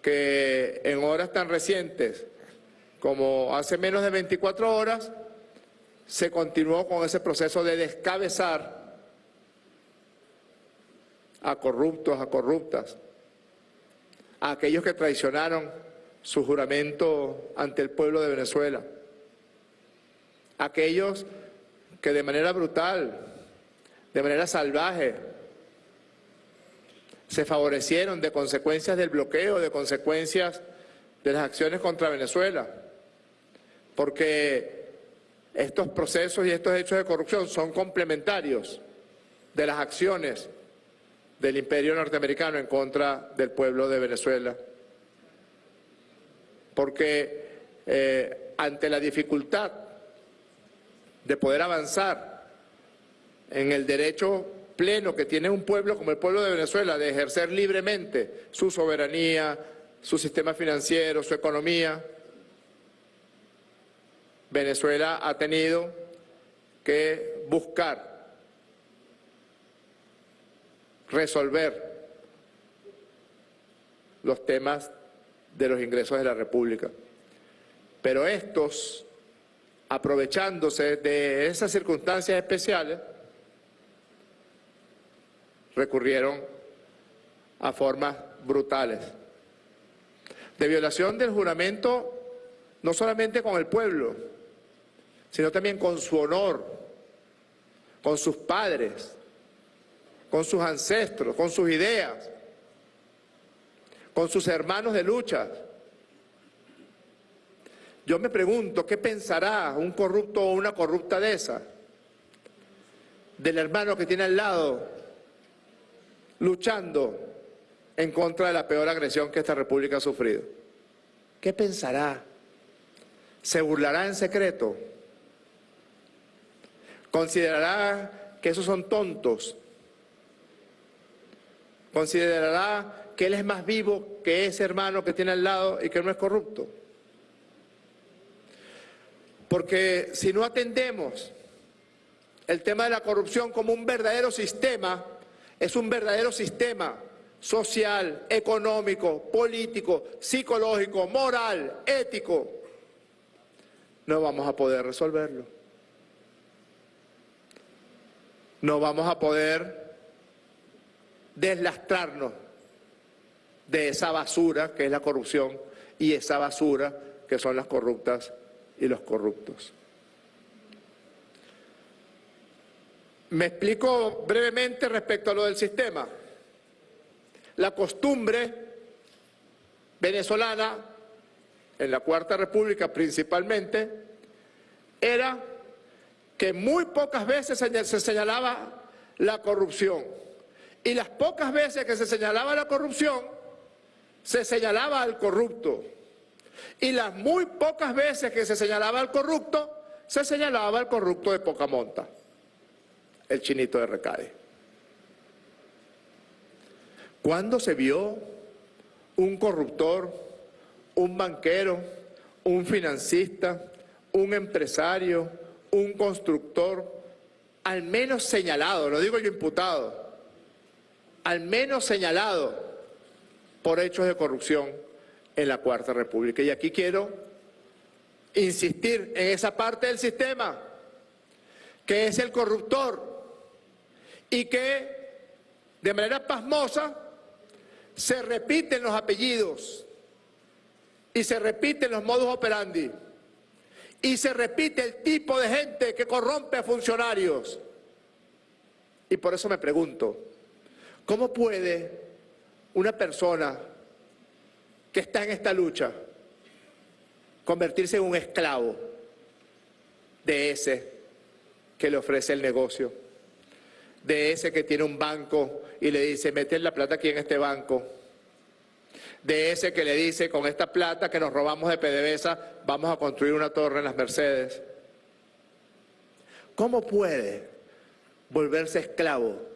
que en horas tan recientes como hace menos de 24 horas, se continuó con ese proceso de descabezar a corruptos, a corruptas, a aquellos que traicionaron su juramento ante el pueblo de Venezuela, aquellos que de manera brutal, de manera salvaje, se favorecieron de consecuencias del bloqueo, de consecuencias de las acciones contra Venezuela, porque estos procesos y estos hechos de corrupción son complementarios de las acciones del imperio norteamericano en contra del pueblo de Venezuela. Porque eh, ante la dificultad de poder avanzar en el derecho pleno que tiene un pueblo como el pueblo de Venezuela de ejercer libremente su soberanía, su sistema financiero, su economía, Venezuela ha tenido que buscar resolver los temas de los ingresos de la República. Pero estos, aprovechándose de esas circunstancias especiales, recurrieron a formas brutales de violación del juramento no solamente con el pueblo, sino también con su honor, con sus padres, con sus ancestros, con sus ideas, con sus hermanos de lucha. Yo me pregunto, ¿qué pensará un corrupto o una corrupta de esa? Del hermano que tiene al lado, luchando en contra de la peor agresión que esta república ha sufrido. ¿Qué pensará? ¿Se burlará en secreto? ¿Considerará que esos son tontos? Considerará que él es más vivo que ese hermano que tiene al lado y que no es corrupto. Porque si no atendemos el tema de la corrupción como un verdadero sistema, es un verdadero sistema social, económico, político, psicológico, moral, ético, no vamos a poder resolverlo. No vamos a poder deslastrarnos de esa basura que es la corrupción y esa basura que son las corruptas y los corruptos. Me explico brevemente respecto a lo del sistema. La costumbre venezolana, en la Cuarta República principalmente, era que muy pocas veces se señalaba la corrupción y las pocas veces que se señalaba la corrupción, se señalaba al corrupto. Y las muy pocas veces que se señalaba al corrupto, se señalaba al corrupto de poca monta, el chinito de Recade. ¿Cuándo se vio un corruptor, un banquero, un financista, un empresario, un constructor, al menos señalado, no digo yo imputado, al menos señalado por hechos de corrupción en la Cuarta República. Y aquí quiero insistir en esa parte del sistema que es el corruptor y que de manera pasmosa se repiten los apellidos y se repiten los modus operandi y se repite el tipo de gente que corrompe a funcionarios. Y por eso me pregunto, ¿Cómo puede una persona que está en esta lucha convertirse en un esclavo de ese que le ofrece el negocio, de ese que tiene un banco y le dice, mete la plata aquí en este banco, de ese que le dice, con esta plata que nos robamos de PDVSA, vamos a construir una torre en las Mercedes. ¿Cómo puede volverse esclavo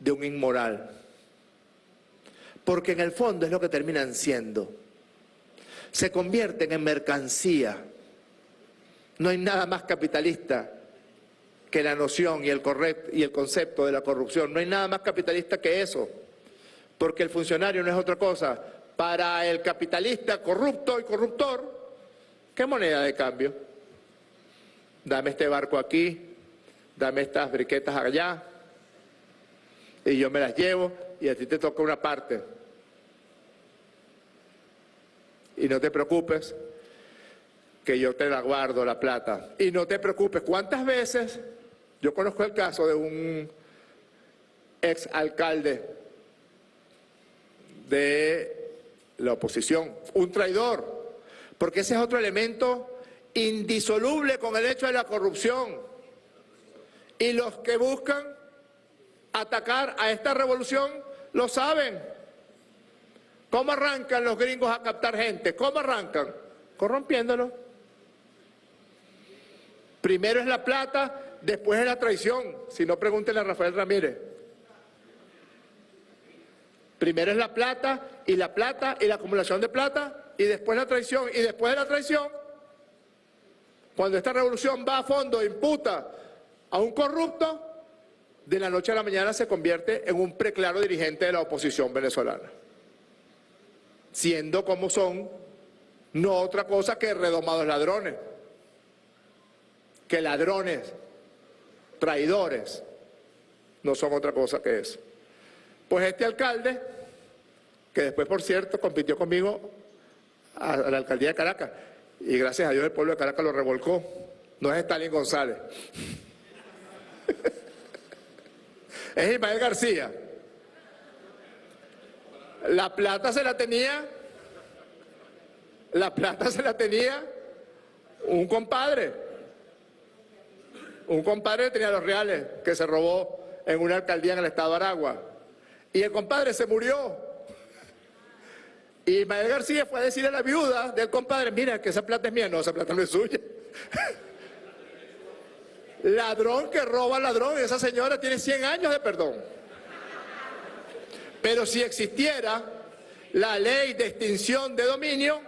de un inmoral? Porque en el fondo es lo que terminan siendo. Se convierten en mercancía. No hay nada más capitalista que la noción y el, y el concepto de la corrupción. No hay nada más capitalista que eso. Porque el funcionario no es otra cosa. Para el capitalista corrupto y corruptor, ¿qué moneda de cambio? Dame este barco aquí, dame estas briquetas allá, y yo me las llevo y a ti te toca una parte. Y no te preocupes, que yo te la guardo la plata. Y no te preocupes, ¿cuántas veces? Yo conozco el caso de un ex alcalde de la oposición, un traidor, porque ese es otro elemento indisoluble con el hecho de la corrupción. Y los que buscan atacar a esta revolución lo saben. ¿Cómo arrancan los gringos a captar gente? ¿Cómo arrancan? Corrompiéndolo. Primero es la plata, después es la traición. Si no, pregúntenle a Rafael Ramírez. Primero es la plata, y la plata, y la acumulación de plata, y después la traición, y después de la traición, cuando esta revolución va a fondo, imputa a un corrupto, de la noche a la mañana se convierte en un preclaro dirigente de la oposición venezolana. Siendo como son, no otra cosa que redomados ladrones, que ladrones, traidores, no son otra cosa que eso. Pues este alcalde, que después, por cierto, compitió conmigo a, la alcaldía de Caracas, y gracias a Dios el pueblo de Caracas lo revolcó, no es Stalin González. Es Ismael García. La plata se la tenía, la plata se la tenía un compadre. Un compadre tenía los reales que se robó en una alcaldía en el estado de Aragua. Y el compadre se murió. Y Ismael García fue a decirle a la viuda del compadre, mira que esa plata es mía, no, esa plata no es suya. Ladrón que roba ladrón, esa señora tiene 100 años de perdón. Pero si existiera la ley de extinción de dominio,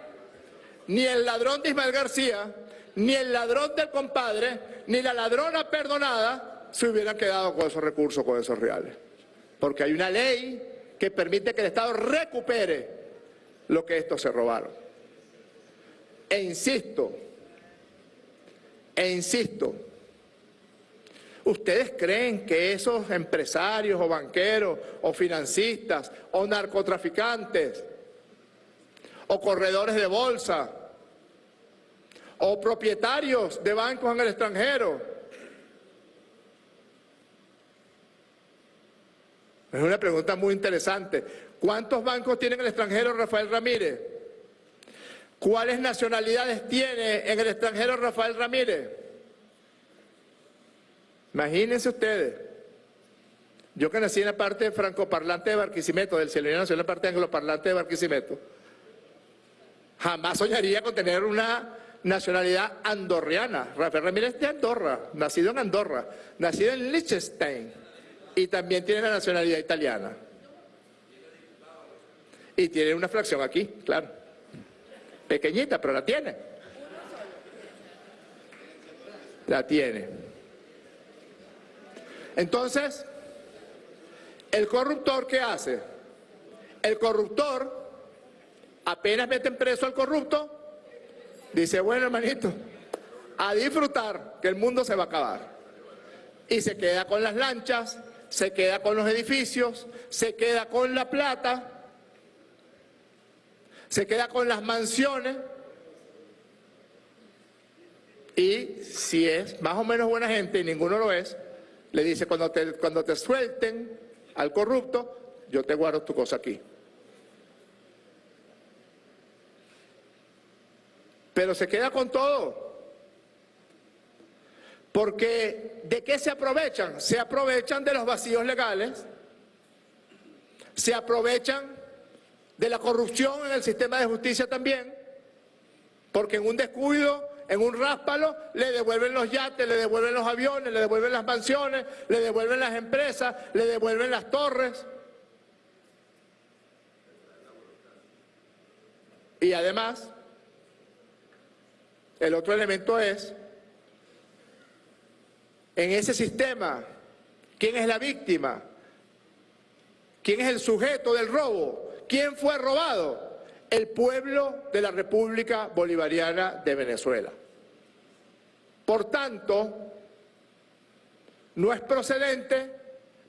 ni el ladrón de Ismael García, ni el ladrón del compadre, ni la ladrona perdonada se hubieran quedado con esos recursos, con esos reales. Porque hay una ley que permite que el Estado recupere lo que estos se robaron. E insisto, e insisto, ¿Ustedes creen que esos empresarios o banqueros o financistas o narcotraficantes o corredores de bolsa o propietarios de bancos en el extranjero Es una pregunta muy interesante. ¿Cuántos bancos tiene en el extranjero Rafael Ramírez? ¿Cuáles nacionalidades tiene en el extranjero Rafael Ramírez? Imagínense ustedes, yo que nací en la parte francoparlante de Barquisimeto, del cielo nació en la parte angloparlante de Barquisimeto, jamás soñaría con tener una nacionalidad andorriana. Rafael Ramírez de Andorra, nacido en Andorra, nacido en Liechtenstein y también tiene la nacionalidad italiana. Y tiene una fracción aquí, claro. Pequeñita, pero la tiene. La tiene. Entonces, ¿el corruptor qué hace? El corruptor, apenas meten preso al corrupto, dice, bueno hermanito, a disfrutar que el mundo se va a acabar. Y se queda con las lanchas, se queda con los edificios, se queda con la plata, se queda con las mansiones y si es más o menos buena gente y ninguno lo es, le dice, cuando te, cuando te suelten al corrupto, yo te guardo tu cosa aquí. Pero se queda con todo. Porque ¿de qué se aprovechan? Se aprovechan de los vacíos legales, se aprovechan de la corrupción en el sistema de justicia también, porque en un descuido, en un ráspalo, le devuelven los yates, le devuelven los aviones, le devuelven las mansiones, le devuelven las empresas, le devuelven las torres. Y además, el otro elemento es, en ese sistema, ¿quién es la víctima? ¿Quién es el sujeto del robo? ¿Quién fue robado? El pueblo de la República Bolivariana de Venezuela. Por tanto, no es procedente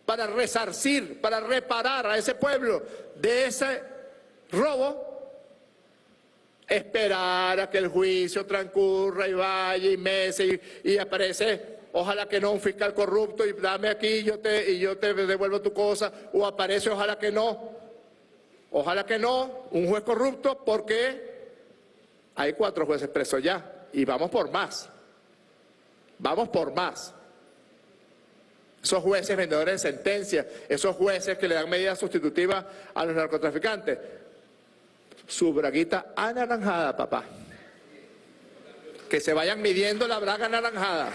para resarcir, para reparar a ese pueblo de ese robo, esperar a que el juicio transcurra y vaya y meses y, aparece ojalá que no un fiscal corrupto y dame aquí yo te, y yo te devuelvo tu cosa, o aparece ojalá que no, ojalá que no, un juez corrupto porque hay cuatro jueces presos ya y vamos por más, vamos por más. Esos jueces vendedores de sentencias, esos jueces que le dan medidas sustitutivas a los narcotraficantes, su braguita anaranjada, papá. Que se vayan midiendo la braga anaranjada.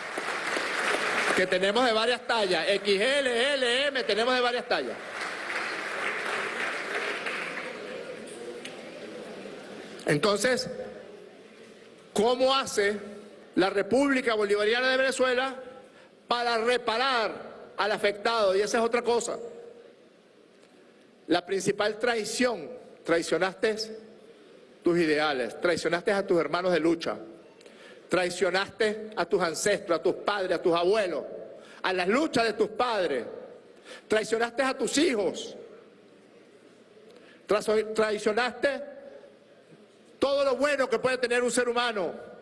Que tenemos de varias tallas. XL, L, M, tenemos de varias tallas. Entonces, ¿cómo hace la República Bolivariana de Venezuela para reparar al afectado? Y esa es otra cosa. La principal traición, traicionaste tus ideales, traicionaste a tus hermanos de lucha, traicionaste a tus ancestros, a tus padres, a tus abuelos, a las luchas de tus padres, traicionaste a tus hijos, traicionaste todo lo bueno que puede tener un ser humano,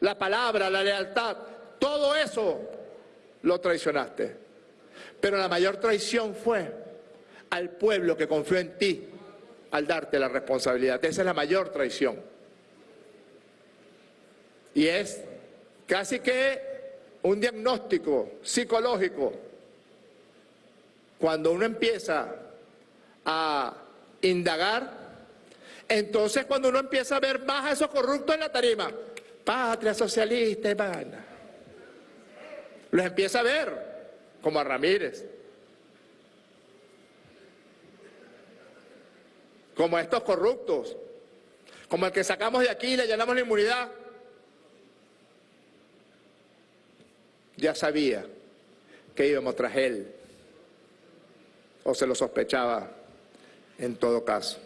la palabra, la lealtad, todo eso lo traicionaste. Pero la mayor traición fue al pueblo que confió en ti al darte la responsabilidad. Esa es la mayor traición. Y es casi que un diagnóstico psicológico. Cuando uno empieza a indagar, entonces cuando uno empieza a ver más a esos corruptos en la tarima, patria socialista, hermana, los empieza a ver, como a Ramírez, como a estos corruptos, como el que sacamos de aquí y le llenamos la inmunidad. Ya sabía que íbamos tras él, o se lo sospechaba en todo caso.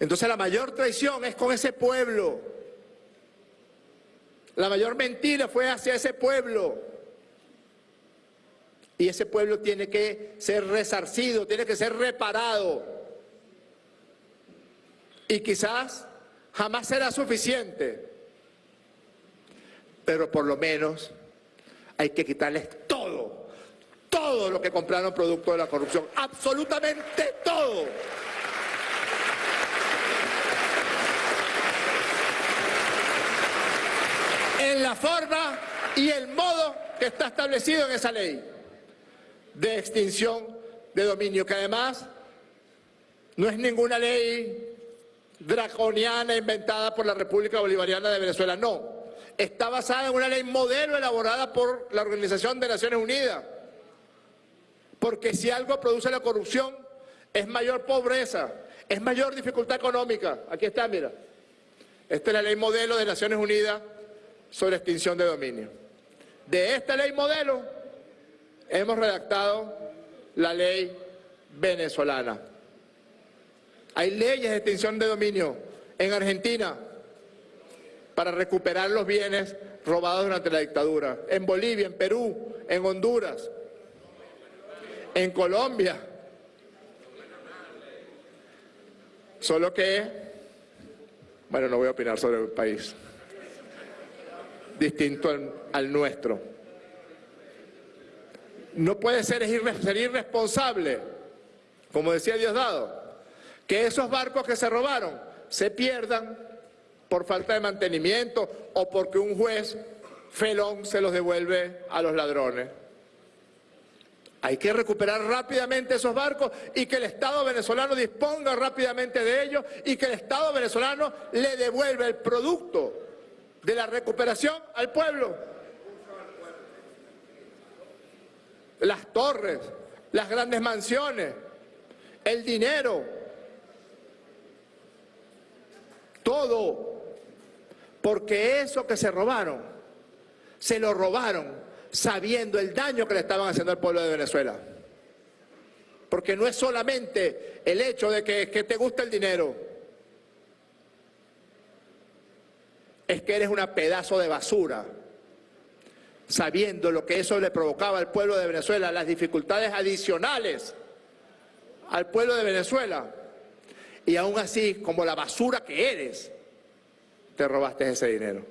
Entonces la mayor traición es con ese pueblo. La mayor mentira fue hacia ese pueblo. Y ese pueblo tiene que ser resarcido, tiene que ser reparado. Y quizás jamás será suficiente. Pero por lo menos hay que quitarles todo, todo lo que compraron producto de la corrupción, absolutamente todo. En la forma y el modo que está establecido en esa ley de extinción de dominio, que además no es ninguna ley draconiana inventada por la República Bolivariana de Venezuela, no está basada en una ley modelo elaborada por la Organización de Naciones Unidas. Porque si algo produce la corrupción, es mayor pobreza, es mayor dificultad económica. Aquí está, mira. Esta es la ley modelo de Naciones Unidas sobre extinción de dominio. De esta ley modelo hemos redactado la ley venezolana. Hay leyes de extinción de dominio en Argentina, para recuperar los bienes robados durante la dictadura. En Bolivia, en Perú, en Honduras, en Colombia. Solo que, bueno, no voy a opinar sobre el país, distinto al, nuestro. No puede ser, ser irresponsable, como decía Diosdado, que esos barcos que se robaron se pierdan por falta de mantenimiento o porque un juez Felón se los devuelve a los ladrones. Hay que recuperar rápidamente esos barcos y que el Estado venezolano disponga rápidamente de ellos y que el Estado venezolano le devuelva el producto de la recuperación al pueblo. Las torres, las grandes mansiones, el dinero, todo, porque eso que se robaron, se lo robaron sabiendo el daño que le estaban haciendo al pueblo de Venezuela. Porque no es solamente el hecho de que, te gusta el dinero, es que eres una pedazo de basura, sabiendo lo que eso le provocaba al pueblo de Venezuela, las dificultades adicionales al pueblo de Venezuela. Y aún así, como la basura que eres, te robaste ese dinero.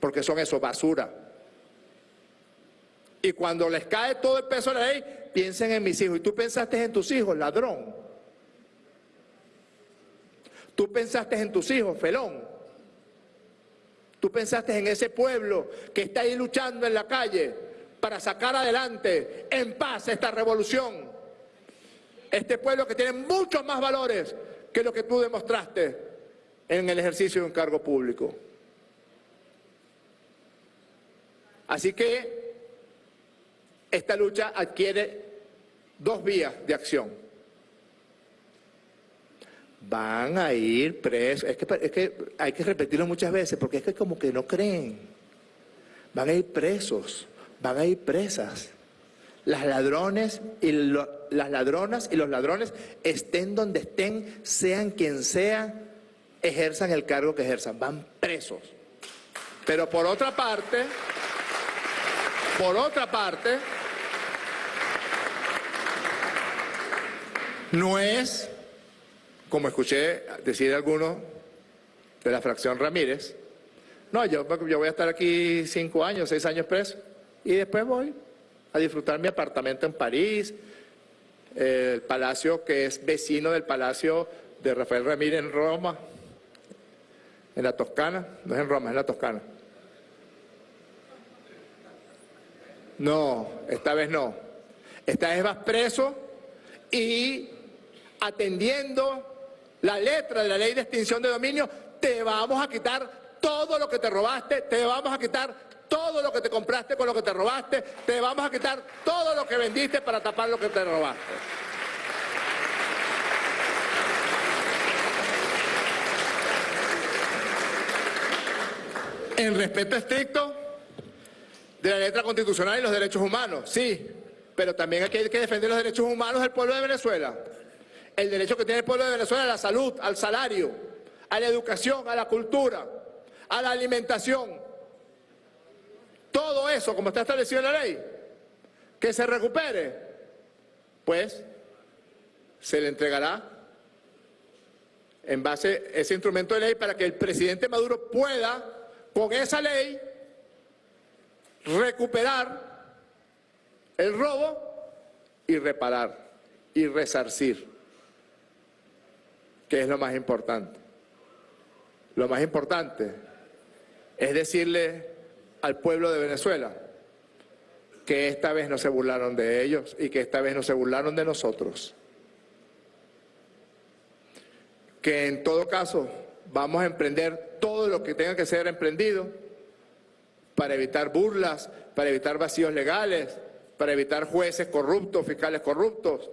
Porque son eso, basura. Y cuando les cae todo el peso de la ley, piensen en mis hijos. Y tú pensaste en tus hijos, ladrón. Tú pensaste en tus hijos, felón. Tú pensaste en ese pueblo que está ahí luchando en la calle para sacar adelante en paz esta revolución. Este pueblo que tiene muchos más valores que lo que tú demostraste en el ejercicio de un cargo público. Así que esta lucha adquiere dos vías de acción. Van a ir presos, es que, hay que repetirlo muchas veces porque es que como que no creen. Van a ir presos, van a ir presas. Las ladrones y las ladronas y los ladrones estén donde estén, sean quien sea, ejerzan el cargo que ejerzan, van presos. Pero por otra parte, por otra parte, No es, como escuché decir algunos de la fracción Ramírez, no, yo, yo voy a estar aquí cinco años, seis años preso, y después voy a disfrutar mi apartamento en París, el palacio que es vecino del palacio de Rafael Ramírez en Roma, en la Toscana, no es en Roma, es en la Toscana. No, esta vez no. Esta vez vas preso y atendiendo la letra de la ley de extinción de dominio, te vamos a quitar todo lo que te robaste, te vamos a quitar todo lo que te compraste con lo que te robaste, te vamos a quitar todo lo que vendiste para tapar lo que te robaste. En respeto estricto de la letra constitucional y los derechos humanos, sí, pero también hay que defender los derechos humanos del pueblo de Venezuela el derecho que tiene el pueblo de Venezuela a la salud, al salario, a la educación, a la cultura, a la alimentación. Todo eso, como está establecido en la ley, que se recupere, pues se le entregará en base a ese instrumento de ley para que el presidente Maduro pueda, con esa ley, recuperar el robo y reparar y resarcir que es lo más importante. Lo más importante es decirle al pueblo de Venezuela que esta vez no se burlaron de ellos y que esta vez no se burlaron de nosotros. Que en todo caso vamos a emprender todo lo que tenga que ser emprendido para evitar burlas, para evitar vacíos legales, para evitar jueces corruptos, fiscales corruptos,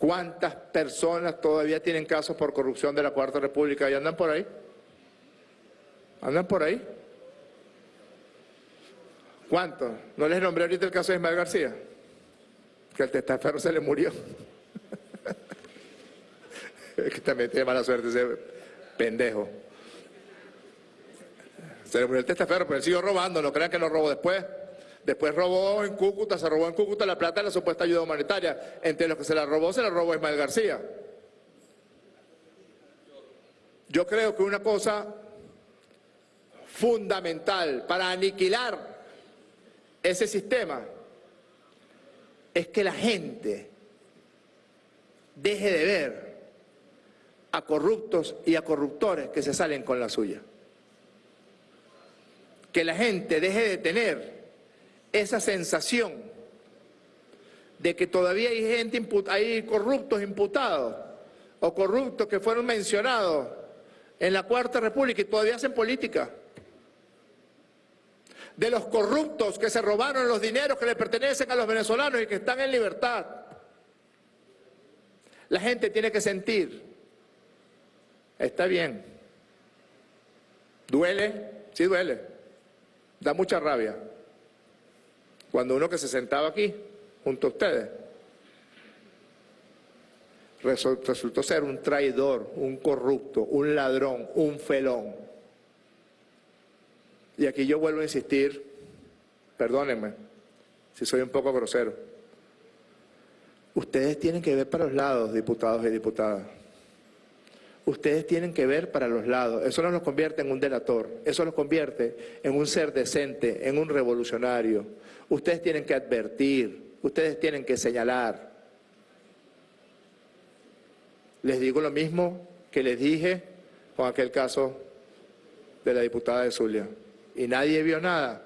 ¿Cuántas personas todavía tienen casos por corrupción de la Cuarta República y andan por ahí? ¿Andan por ahí? ¿Cuántos? ¿No les nombré ahorita el caso de Ismael García? Que el testaferro se le murió. es que también tiene mala suerte ese pendejo. Se le murió el testaferro, pero él siguió robando, no crean que lo robó después. Después robó en Cúcuta, se robó en Cúcuta la plata de la supuesta ayuda humanitaria. Entre los que se la robó, se la robó Ismael García. Yo creo que una cosa fundamental para aniquilar ese sistema es que la gente deje de ver a corruptos y a corruptores que se salen con la suya. Que la gente deje de tener esa sensación de que todavía hay gente, hay corruptos imputados o corruptos que fueron mencionados en la Cuarta República y todavía hacen política. De los corruptos que se robaron los dineros que le pertenecen a los venezolanos y que están en libertad. La gente tiene que sentir Está bien. ¿Duele? Sí duele. Da mucha rabia. Cuando uno que se sentaba aquí, junto a ustedes, resultó ser un traidor, un corrupto, un ladrón, un felón. Y aquí yo vuelvo a insistir, perdónenme si soy un poco grosero, ustedes tienen que ver para los lados, diputados y diputadas ustedes tienen que ver para los lados. Eso no los convierte en un delator, eso los convierte en un ser decente, en un revolucionario. Ustedes tienen que advertir, ustedes tienen que señalar. Les digo lo mismo que les dije con aquel caso de la diputada de Zulia. Y nadie vio nada.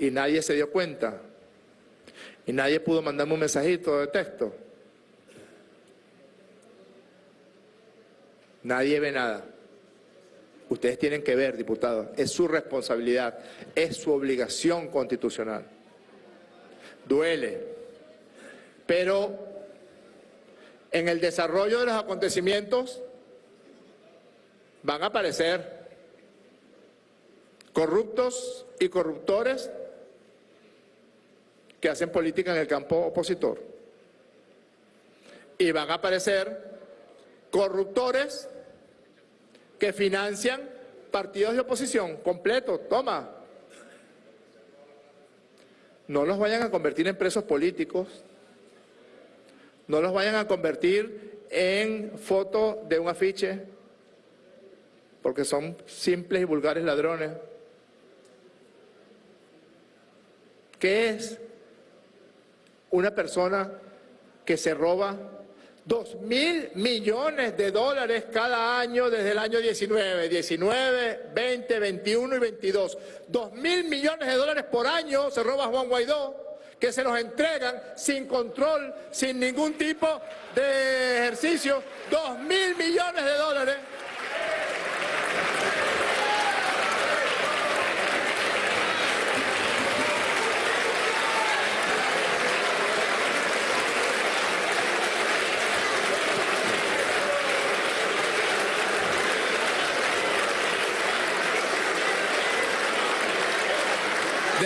Y nadie se dio cuenta. Y nadie pudo mandarme un mensajito de texto. Nadie ve nada. Ustedes tienen que ver, diputados, es su responsabilidad, es su obligación constitucional. Duele, pero en el desarrollo de los acontecimientos van a aparecer corruptos y corruptores que hacen política en el campo opositor. Y van a aparecer corruptores que financian partidos de oposición completos, toma. No los vayan a convertir en presos políticos, no los vayan a convertir en foto de un afiche, porque son simples y vulgares ladrones. ¿Qué es una persona que se roba Dos mil millones de dólares cada año desde el año 19, 19, 20, 21 y 22. Dos mil millones de dólares por año se roba Juan Guaidó, que se los entregan sin control, sin ningún tipo de ejercicio. Dos mil millones de dólares.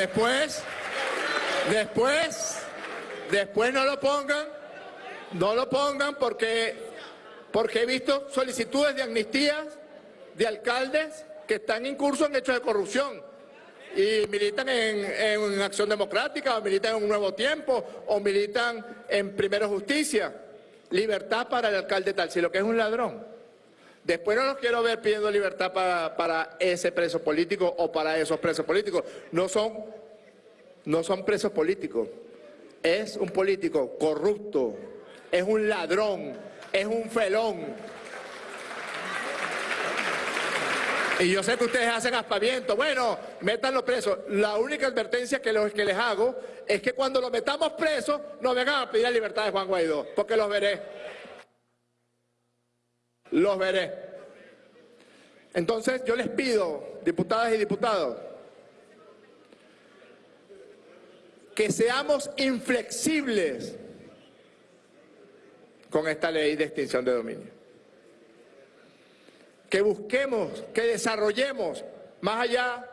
Después, después, después no lo pongan, no lo pongan porque, porque he visto solicitudes de amnistías de alcaldes que están en curso en hechos de corrupción y militan en, en, Acción Democrática, o militan en Un Nuevo Tiempo, o militan en Primero Justicia. Libertad para el alcalde tal, si lo que es un ladrón. Después no los quiero ver pidiendo libertad para, ese preso político o para esos presos políticos. No son, no son presos políticos. Es un político corrupto, es un ladrón, es un felón. Y yo sé que ustedes hacen aspaviento. Bueno, métanlo preso. La única advertencia que, que les hago es que cuando lo metamos preso, no vengan a pedir la libertad de Juan Guaidó, porque los veré los veré. Entonces yo les pido, diputadas y diputados, que seamos inflexibles con esta ley de extinción de dominio. Que busquemos, que desarrollemos, más allá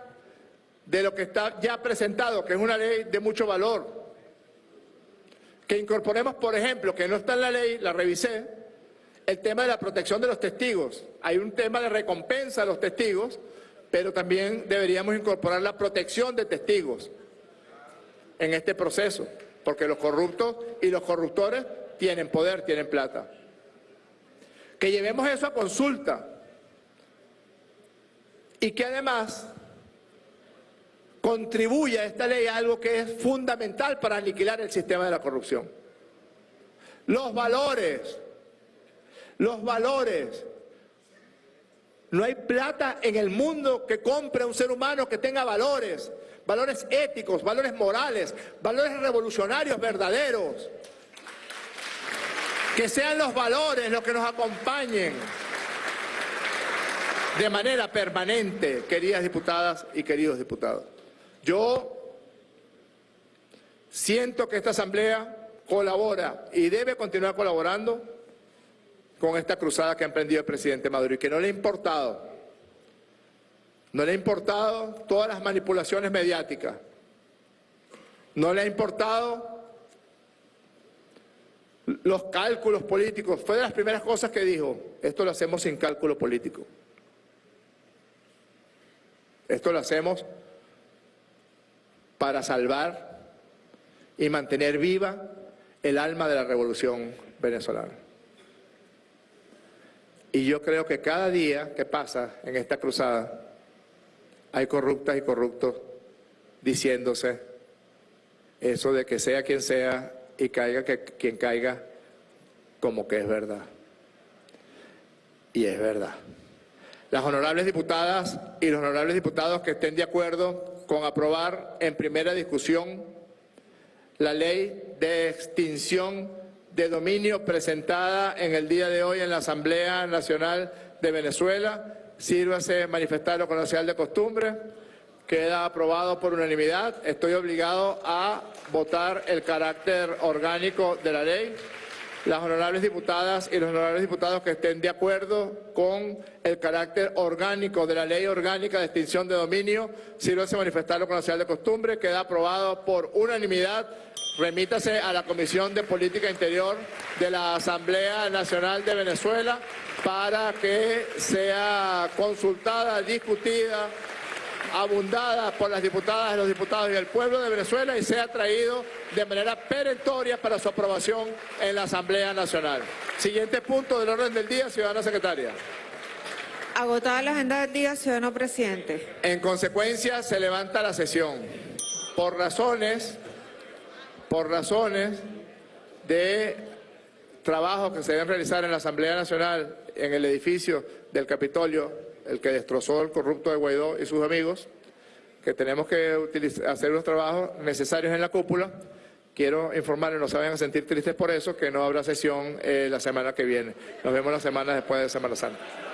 de lo que está ya presentado, que es una ley de mucho valor, que incorporemos, por ejemplo, que no está en la ley, la revisé, el tema de la protección de los testigos. Hay un tema de recompensa a los testigos, pero también deberíamos incorporar la protección de testigos en este proceso, porque los corruptos y los corruptores tienen poder, tienen plata. Que llevemos eso a consulta y que además contribuya esta ley a algo que es fundamental para aniquilar el sistema de la corrupción. Los valores los valores. No hay plata en el mundo que compre a un ser humano que tenga valores, valores éticos, valores morales, valores revolucionarios verdaderos. Que sean los valores los que nos acompañen de manera permanente, queridas diputadas y queridos diputados. Yo siento que esta Asamblea colabora y debe continuar colaborando con esta cruzada que ha emprendido el presidente Maduro y que no le ha importado, no le ha importado todas las manipulaciones mediáticas, no le ha importado los cálculos políticos. Fue de las primeras cosas que dijo, esto lo hacemos sin cálculo político. Esto lo hacemos para salvar y mantener viva el alma de la revolución venezolana. Y yo creo que cada día que pasa en esta cruzada hay corruptas y corruptos diciéndose eso de que sea quien sea y caiga que, quien caiga como que es verdad. Y es verdad. Las honorables diputadas y los honorables diputados que estén de acuerdo con aprobar en primera discusión la ley de extinción de dominio presentada en el día de hoy en la Asamblea Nacional de Venezuela. Sírvase manifestarlo con la de costumbre. Queda aprobado por unanimidad. Estoy obligado a votar el carácter orgánico de la ley. Las honorables diputadas y los honorables diputados que estén de acuerdo con el carácter orgánico de la ley orgánica de extinción de dominio, sírvase manifestarlo con la señal de costumbre. Queda aprobado por unanimidad remítase a la Comisión de Política Interior de la Asamblea Nacional de Venezuela para que sea consultada, discutida, abundada por las diputadas y los diputados y el pueblo de Venezuela y sea traído de manera perentoria para su aprobación en la Asamblea Nacional. Siguiente punto del orden del día, ciudadana secretaria. Agotada la agenda del día, ciudadano presidente. En consecuencia, se levanta la sesión. Por razones por razones de trabajo que se deben realizar en la Asamblea Nacional, en el edificio del Capitolio, el que destrozó el corrupto de Guaidó y sus amigos, que tenemos que hacer unos trabajos necesarios en la cúpula. Quiero informarles, no se a sentir tristes por eso, que no habrá sesión eh, la semana que viene. Nos vemos la semana después de Semana Santa.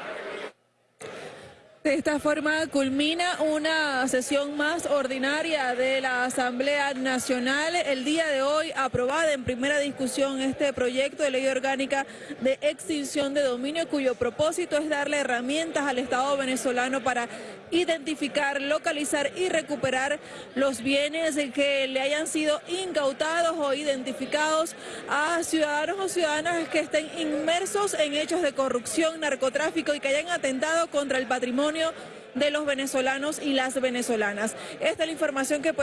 De esta forma culmina una sesión más ordinaria de la Asamblea Nacional. El día de hoy aprobada en primera discusión este proyecto de ley orgánica de extinción de dominio cuyo propósito es darle herramientas al Estado venezolano para identificar, localizar y recuperar los bienes que le hayan sido incautados o identificados a ciudadanos o ciudadanas que estén inmersos en hechos de corrupción, narcotráfico y que hayan atentado contra el patrimonio de los venezolanos y las venezolanas. Esta es la información que